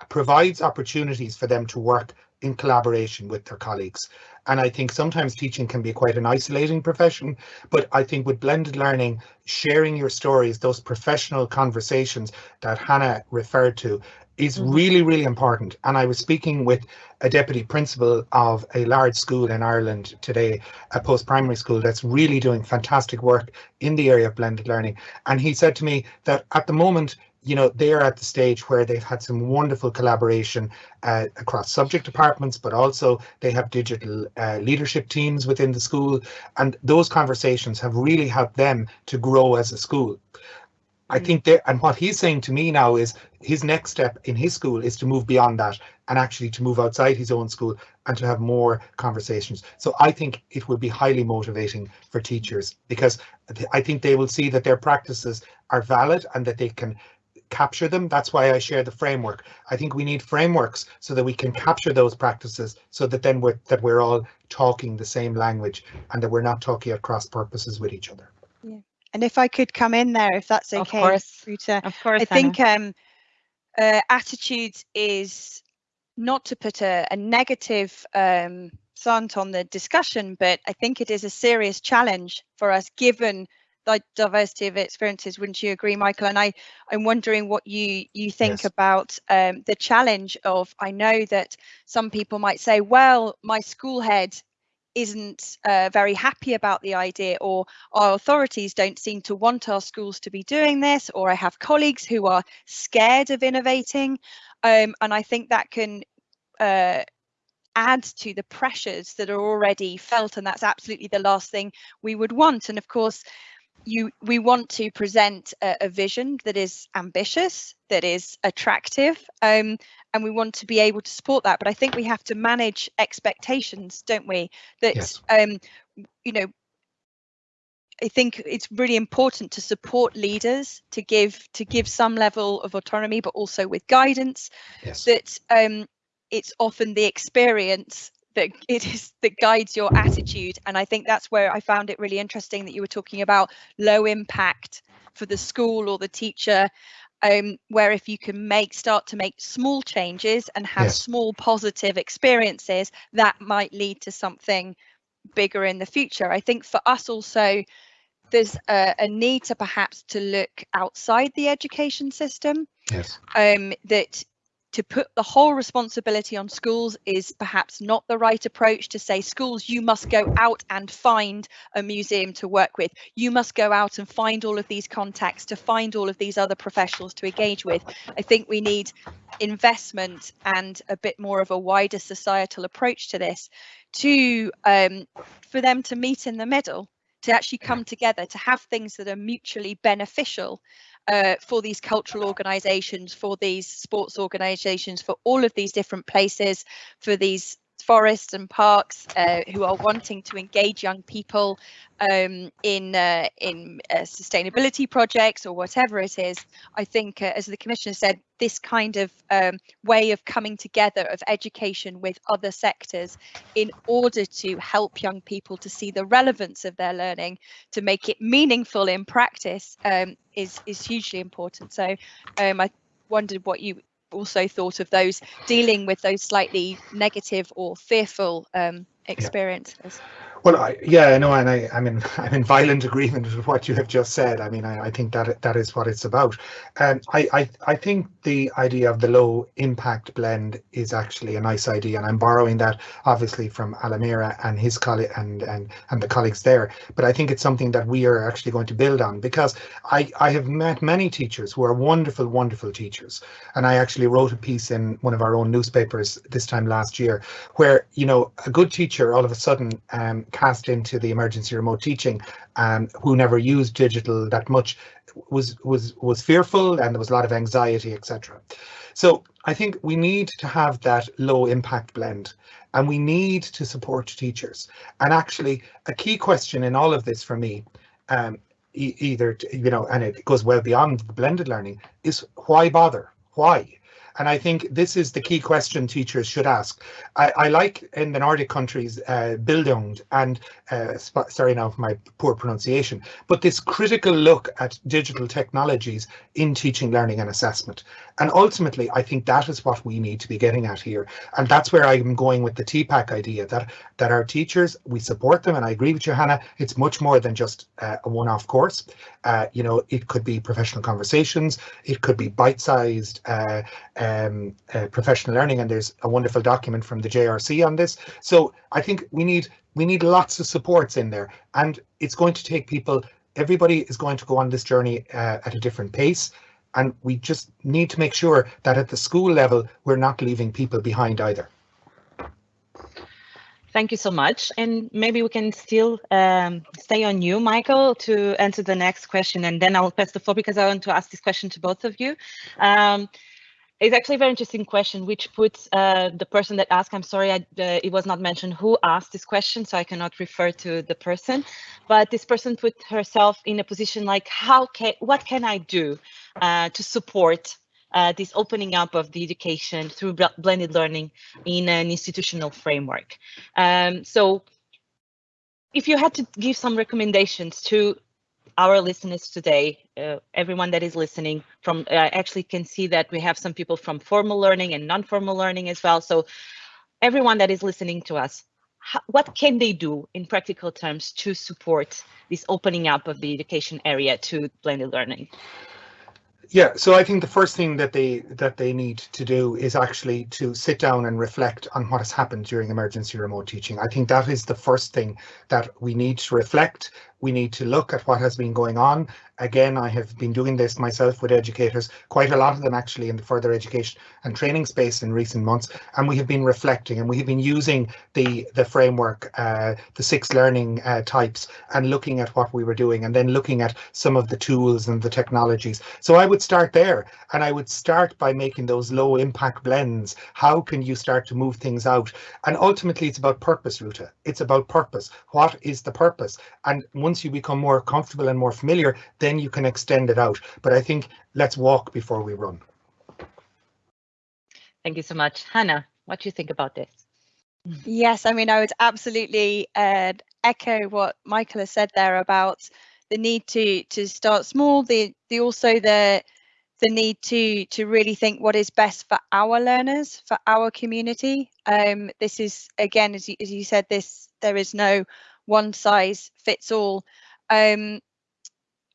Speaker 3: provides opportunities for them to work in collaboration with their colleagues. And I think sometimes teaching can be quite an isolating profession, but I think with blended learning, sharing your stories, those professional conversations that Hannah referred to, is mm-hmm. really, really important. And I was speaking with a deputy principal of a large school in Ireland today, a post-primary school that's really doing fantastic work in the area of blended learning. And he said to me that at the moment, you know, they're at the stage where they've had some wonderful collaboration uh, across subject departments, but also they have digital uh, leadership teams within the school. And those conversations have really helped them to grow as a school. I
Speaker 4: Mm.
Speaker 3: think there, and what he's saying to me now is his next step in his school is to move beyond that and actually to move outside his own school and to have more conversations. So I think it will be highly motivating for teachers because I think they will see that their practices are valid and that they can capture them. That's why I share the framework. I think we need frameworks so that we can capture those practices so that then we're that we're all talking the same language and that we're not talking at cross purposes with each other. Yeah.
Speaker 4: And if I could come in there, if that's
Speaker 1: Of
Speaker 4: okay,
Speaker 1: course.
Speaker 4: Rita.
Speaker 1: Of course,
Speaker 4: I think um, uh, attitudes is not to put a, a negative um, slant on the discussion, but I think it is a serious challenge for us given the diversity of experiences. Wouldn't you agree, Michael? And I, I'm wondering what you you think
Speaker 3: Yes.
Speaker 4: about um, the challenge of. I know that some people might say, well, my school head isn't uh, very happy about the idea or our authorities don't seem to want our schools to be doing this or i have colleagues who are scared of innovating um, and i think that can uh, add to the pressures that are already felt and that's absolutely the last thing we would want and of course you we want to present a, a vision that is ambitious that is attractive um, and we want to be able to support that but i think we have to manage expectations don't we that
Speaker 3: Yes.
Speaker 4: um you know I think it's really important to support leaders to give to give some level of autonomy, but also with guidance.
Speaker 3: Yes.
Speaker 4: That um, it's often the experience that it is that guides your attitude, and I think that's where I found it really interesting that you were talking about low impact for the school or the teacher. Um, where if you can make start to make small changes and have
Speaker 3: Yes.
Speaker 4: small positive experiences, that might lead to something bigger in the future. I think for us also, there's a, a need to perhaps to look outside the education system.
Speaker 3: Yes.
Speaker 4: Um, that to put the whole responsibility on schools is perhaps not the right approach to say schools you must go out and find a museum to work with. You must go out and find all of these contacts to find all of these other professionals to engage with. I think we need investment and a bit more of a wider societal approach to this to um, for them to meet in the middle to actually come together to have things that are mutually beneficial uh, for these cultural organizations for these sports organizations for all of these different places for these forests and parks uh, who are wanting to engage young people um, in uh, in uh, sustainability projects or whatever it is. I think, uh, as the commissioner said, this kind of um, way of coming together of education with other sectors in order to help young people to see the relevance of their learning, to make it meaningful in practice, um, is is hugely important. So, um, I wondered what you also thought of those dealing with those slightly negative or fearful um, experiences.
Speaker 3: Well, I, yeah, I know, and I, I'm in I'm in violent agreement with what you have just said. I mean, I, I think that that is what it's about. And I, I I think the idea of the low impact blend is actually a nice idea, and I'm borrowing that obviously from Alammary and his colleague and and and the colleagues there. But I think it's something that we are actually going to build on because I I have met many teachers who are wonderful, wonderful teachers, and I actually wrote a piece in one of our own newspapers this time last year where you know a good teacher all of a sudden um, cast into the emergency remote teaching um, who never used digital that much was was was fearful and there was a lot of anxiety etc so i think we need to have that low impact blend and we need to support teachers. And actually a key question in all of this for me um, e- either t- you know and it goes well beyond blended learning is why bother? Why and I think this is the key question teachers should ask. I, I like in the Nordic countries, uh, Bildung and, uh, sorry now for my poor pronunciation, but this critical look at digital technologies in teaching, learning and assessment. And ultimately, I think that is what we need to be getting at here. And that's where I'm going with the TPACK idea that, that our teachers, we support them. And I agree with you, Hannah, it's much more than just uh, a one-off course. Uh, you know, it could be professional conversations, it could be bite-sized uh, um, uh, professional learning, and there's a wonderful document from the JRC on this. So I think we need we need lots of supports in there, and it's going to take people. Everybody is going to go on this journey uh, at a different pace, and we just need to make sure that at the school level we're not leaving people behind either.
Speaker 1: Thank you so much. And maybe we can still um, stay on you, Michael, to answer the next question. And then I will pass the floor because I want to ask this question to both of you. Um, it's actually a very interesting question, which puts uh, the person that asked, I'm sorry, I, uh, it was not mentioned who asked this question, so I cannot refer to the person, but this person put herself in a position like, how can, what can I do uh, to support uh, this opening up of the education through blended learning in an institutional framework. Um, so if you had to give some recommendations to our listeners today, uh, everyone that is listening from uh, actually can see that we have some people from formal learning and non-formal learning as well. So everyone that is listening to us, how, what can they do in practical terms to support this opening up of the education area to blended learning?
Speaker 3: Yeah, so I think the first thing that they that they need to do is actually to sit down and reflect on what has happened during emergency remote teaching. I think that is the first thing that we need to reflect we need to look at what has been going on. Again, I have been doing this myself with educators, quite a lot of them actually in the further education and training space in recent months, and we have been reflecting and we have been using the, the framework, uh, the six learning uh, types, and looking at what we were doing, and then looking at some of the tools and the technologies. So I would start there, and I would start by making those low impact blends. How can you start to move things out? And ultimately, it's about purpose, Ruta. It's about purpose. What is the purpose? And once you become more comfortable and more familiar, then you can extend it out. But I think let's walk before we run.
Speaker 1: Thank you so much. Hannah, what do you think about this?
Speaker 4: Yes, I mean, I would absolutely uh, echo what Michael has said there about the need to to start small, the the also the the need to to really think what is best for our learners, for our community. Um, this is again, as you, as you said, this there is no one size fits all. Um,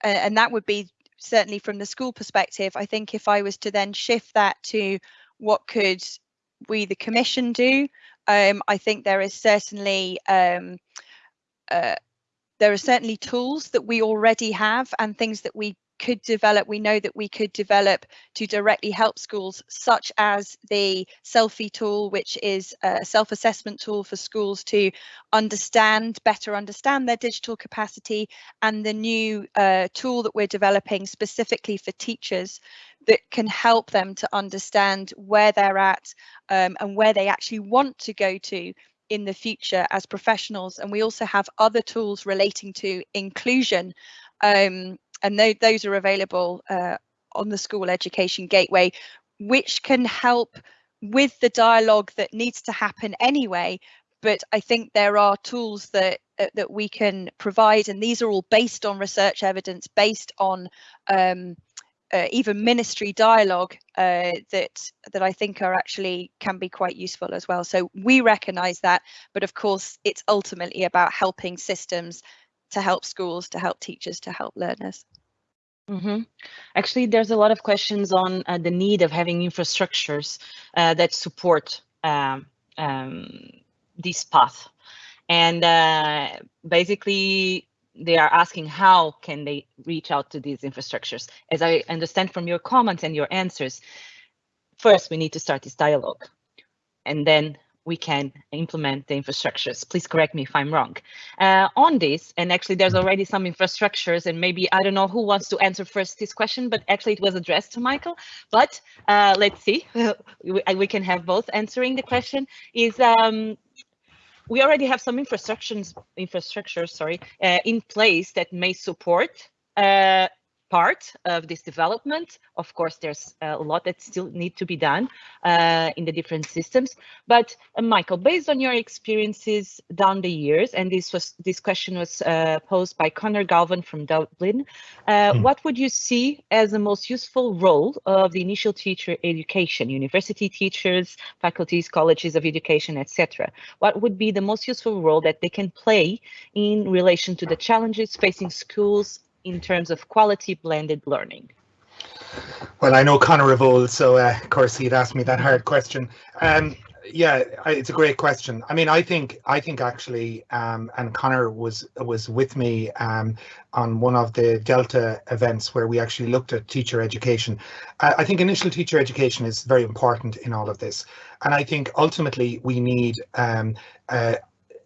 Speaker 4: and that would be certainly from the school perspective. I think if I was to then shift that to what could we, the commission, do, um, I think there is certainly um, uh, there are certainly tools that we already have and things that we could develop, we know that we could develop to directly help schools, such as the Selfie tool, which is a self-assessment tool for schools to understand, better understand their digital capacity, and the new uh, tool that we're developing specifically for teachers that can help them to understand where they're at um, and where they actually want to go to in the future as professionals. And we also have other tools relating to inclusion um, and th those are available uh, on the school education gateway, which can help with the dialogue that needs to happen anyway. But I think there are tools that uh, that we can provide, and these are all based on research evidence, based on um, uh, even ministry dialogue uh, that that I think are actually can be quite useful as well. So we recognise that, but of course it's ultimately about helping systems to help schools, to help teachers, to help learners.
Speaker 1: Mm -hmm. Actually, there's a lot of questions on uh, the need of having infrastructures uh, that support um, um, this path. And uh, basically, they are asking how can they reach out to these infrastructures? As I understand from your comments and your answers, first we need to start this dialogue. And then we can implement the infrastructures. Please correct me if I'm wrong. Uh, on this, and actually there's already some infrastructures and maybe, I don't know who wants to answer first this question, but actually it was addressed to Michael, but uh, let's see, we, we, can have both answering the question is, um, we already have some infrastructures, infrastructure, sorry, uh, in place that may support uh, part of this development. Of course, there's a lot that still need to be done uh, in the different systems. But uh, Michael, based on your experiences down the years, and this was this question was uh, posed by Conor Galvin from Dublin, mm. what would you see as the most useful role of the initial teacher education, university teachers, faculties, colleges of education, etc.? What would be the most useful role that they can play in relation to the challenges facing schools in terms of quality blended learning?
Speaker 3: Well, I know Conor of old, so uh, of course he'd ask me that hard question. Um, yeah, it's a great question. I mean, I think I think actually, um, and Conor was was with me um, on one of the Delta events where we actually looked at teacher education. I, I, think initial teacher education is very important in all of this, and I think ultimately we need um, uh,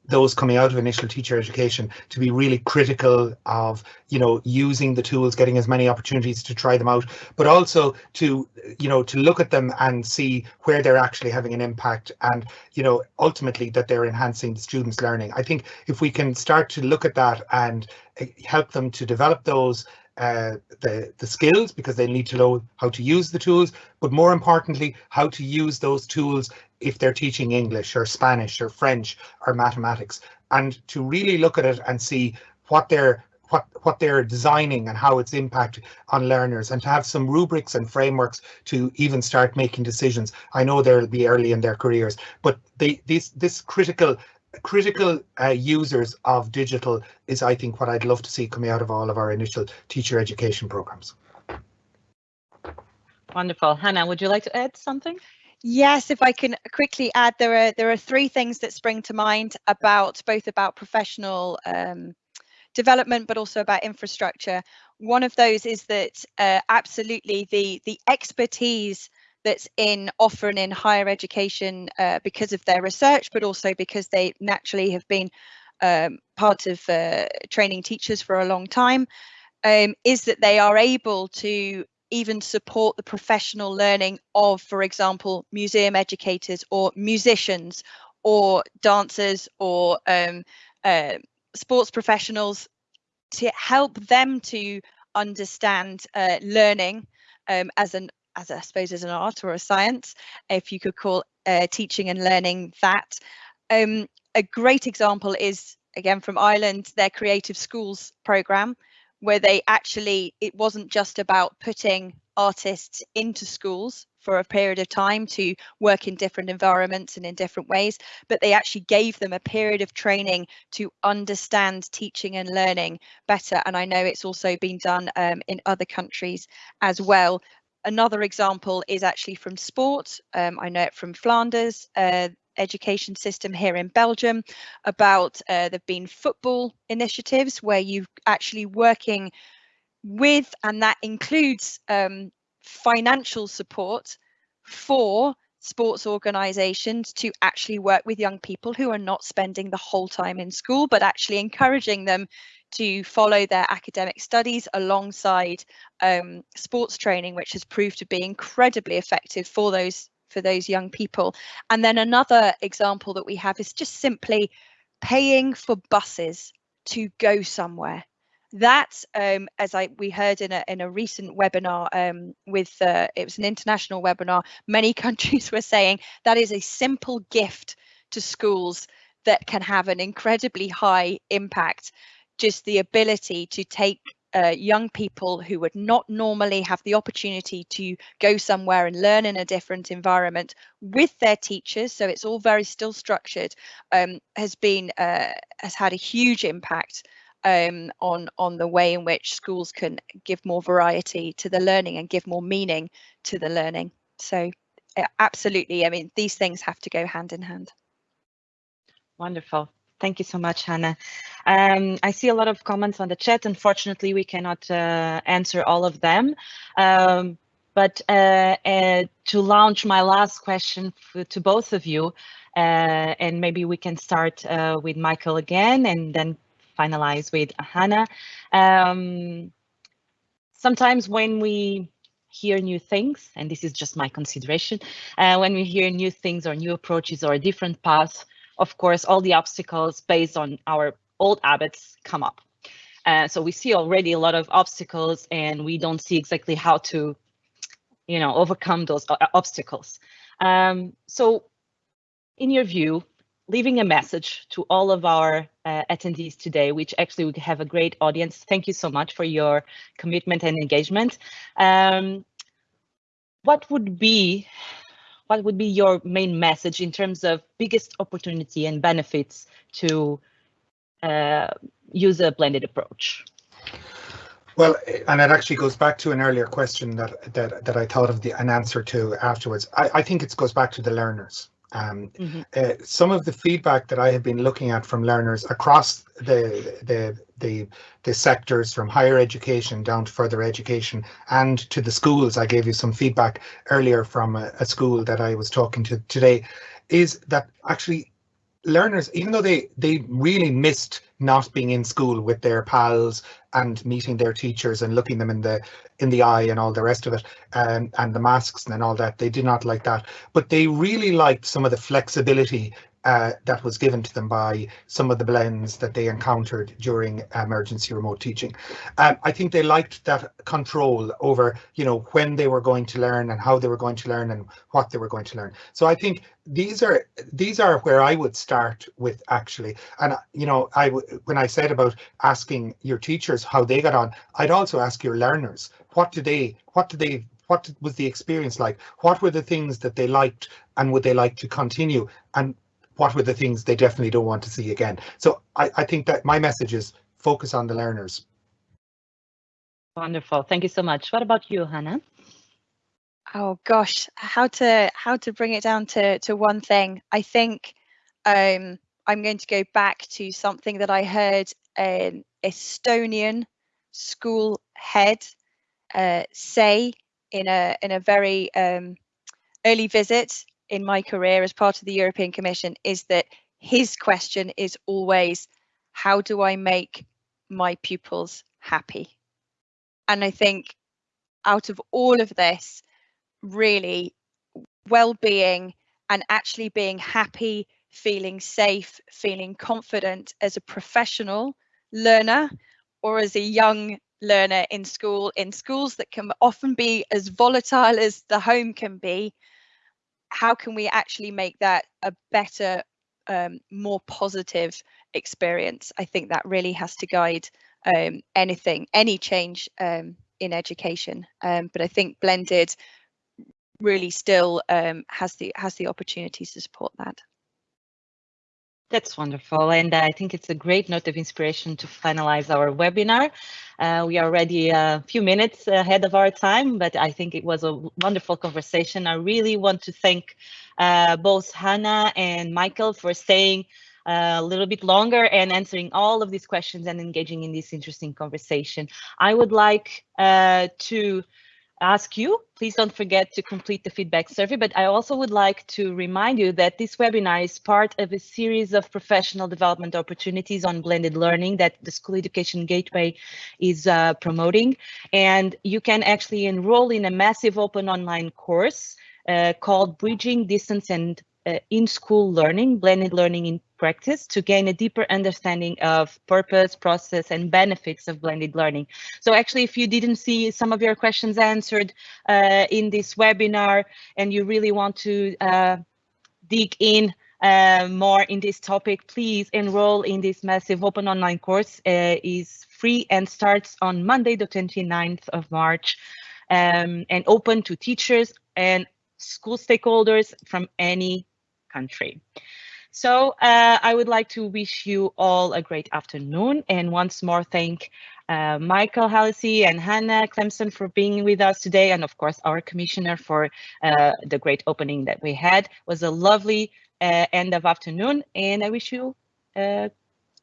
Speaker 3: those coming out of initial teacher education to be really critical of you know using the tools getting as many opportunities to try them out but also to you know to look at them and see where they're actually having an impact and you know ultimately that they're enhancing the students learning. I think if we can start to look at that and eh, help them to develop those uh, the, the skills because they need to know how to use the tools, but more importantly, how to use those tools if they're teaching English or Spanish or French or mathematics, and to really look at it and see what they're what what they're designing and how it's impact on learners and to have some rubrics and frameworks to even start making decisions. I know they'll be early in their careers, but they this this critical critical uh, users of digital is, I think, what I'd love to see coming out of all of our initial teacher education programs.
Speaker 1: Wonderful. Hannah, would you like to add something?
Speaker 4: Yes, if I can quickly add, there are there are three things that spring to mind about both about professional um, development, but also about infrastructure. One of those is that uh, absolutely the the expertise that's in offering in higher education uh, because of their research, but also because they naturally have been um, part of uh, training teachers for a long time, um, is that they are able to even support the professional learning of, for example, museum educators or musicians or dancers or um, uh, sports professionals to help them to understand uh, learning um, as an as I suppose as an art or a science, if you could call uh, teaching and learning that. Um, a great example is again from Ireland, their Creative Schools program, where they actually, it wasn't just about putting artists into schools for a period of time to work in different environments and in different ways, but they actually gave them a period of training to understand teaching and learning better. And I know it's also been done um, in other countries as well. Another example is actually from sport. Um, I know it from Flanders. Uh, education system here in Belgium about uh, there've been football initiatives where you actually working with and that includes um, financial support for sports organizations to actually work with young people who are not spending the whole time in school but actually encouraging them to follow their academic studies alongside um, sports training which has proved to be incredibly effective for those for those young people. And then another example that we have is just simply paying for buses to go somewhere. That, um, as I we heard in a in a recent webinar um, with uh, it was an international webinar, many countries were saying that is a simple gift to schools that can have an incredibly high impact. Just the ability to take uh, young people who would not normally have the opportunity to go somewhere and learn in a different environment with their teachers so it's all very still structured um, has been uh, has had a huge impact um, on on the way in which schools can give more variety to the learning and give more meaning to the learning. So absolutely i mean these things have to go hand in hand.
Speaker 1: Wonderful Thank you so much, Hannah. Um, I see a lot of comments on the chat. Unfortunately, we cannot uh, answer all of them. Um, but uh, uh, to launch my last question to both of you, uh, and maybe we can start uh, with Michael again and then finalize with Hannah. Um, sometimes when we hear new things, and this is just my consideration, uh, when we hear new things or new approaches or different path, of course, all the obstacles based on our old habits come up. Uh, so we see already a lot of obstacles and we don't see exactly how to, you know, overcome those uh, obstacles. Um, so in your view, leaving a message to all of our uh, attendees today, which actually we have a great audience. Thank you so much for your commitment and engagement. Um, what would be what would be your main message in terms of biggest opportunity and benefits to uh, use a blended approach?
Speaker 3: Well, and it actually goes back to an earlier question that that that I thought of the an answer to afterwards. I, I think it goes back to the learners. Um, mm -hmm. uh, some of the feedback that I have been looking at from learners across the the the the sectors from higher education down to further education and to the schools. I gave you some feedback earlier from a, a school that I was talking to today, is that actually learners, even though they they really missed not being in school with their pals and meeting their teachers and looking them in the in the eye and all the rest of it, um, and the masks and all that, they did not like that. But they really liked some of the flexibility uh, that was given to them by some of the blends that they encountered during emergency remote teaching. Um, I think they liked that control over, you know, when they were going to learn and how they were going to learn and what they were going to learn. So I think these are these are where I would start with actually. And you know, I when I said about asking your teachers how they got on, I'd also ask your learners what do they what do they what was the experience like? What were the things that they liked and would they like to continue? And what were the things they definitely don't want to see again. So I, I think that my message is focus on the learners.
Speaker 1: Wonderful. Thank you so much. What about you, Hannah?
Speaker 4: Oh gosh, how to how to bring it down to to one thing. I think um, I'm going to go back to something that I heard an Estonian school head uh, say in a in a very um, early visit in my career as part of the European Commission is that his question is always, how do I make my pupils happy? And I think out of all of this, really well-being and actually being happy, feeling safe, feeling confident as a professional learner or as a young learner in school, in schools that can often be as volatile as the home can be, how can we actually make that a better, um, more positive experience? I think that really has to guide um, anything, any change um, in education. Um, but I think blended really still um, has the has the opportunity to support that.
Speaker 1: That's wonderful. And I think it's a great note of inspiration to finalize our webinar. Uh, we are already a few minutes ahead of our time, but I think it was a wonderful conversation. I really want to thank uh, both Hannah and Michael for staying uh, a little bit longer and answering all of these questions and engaging in this interesting conversation. I would like uh, to ask you, please don't forget to complete the feedback survey, but I also would like to remind you that this webinar is part of a series of professional development opportunities on blended learning that the School Education Gateway is uh, promoting. And you can actually enroll in a massive open online course uh, called Bridging Distance and in-school learning, blended learning in practice to gain a deeper understanding of purpose, process, and benefits of blended learning. So actually, if you didn't see some of your questions answered uh, in this webinar and you really want to uh, dig in uh, more in this topic, please enroll in this massive open online course. Uh, is free and starts on Monday, the 29th of March, um, and open to teachers and school stakeholders from any country. So uh, I would like to wish you all a great afternoon and once more thank uh, Michael Hallissy and Hannah Clemson for being with us today and of course our commissioner for uh, the great opening that we had. It was a lovely uh, end of afternoon and I wish you a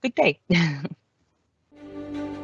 Speaker 1: good day.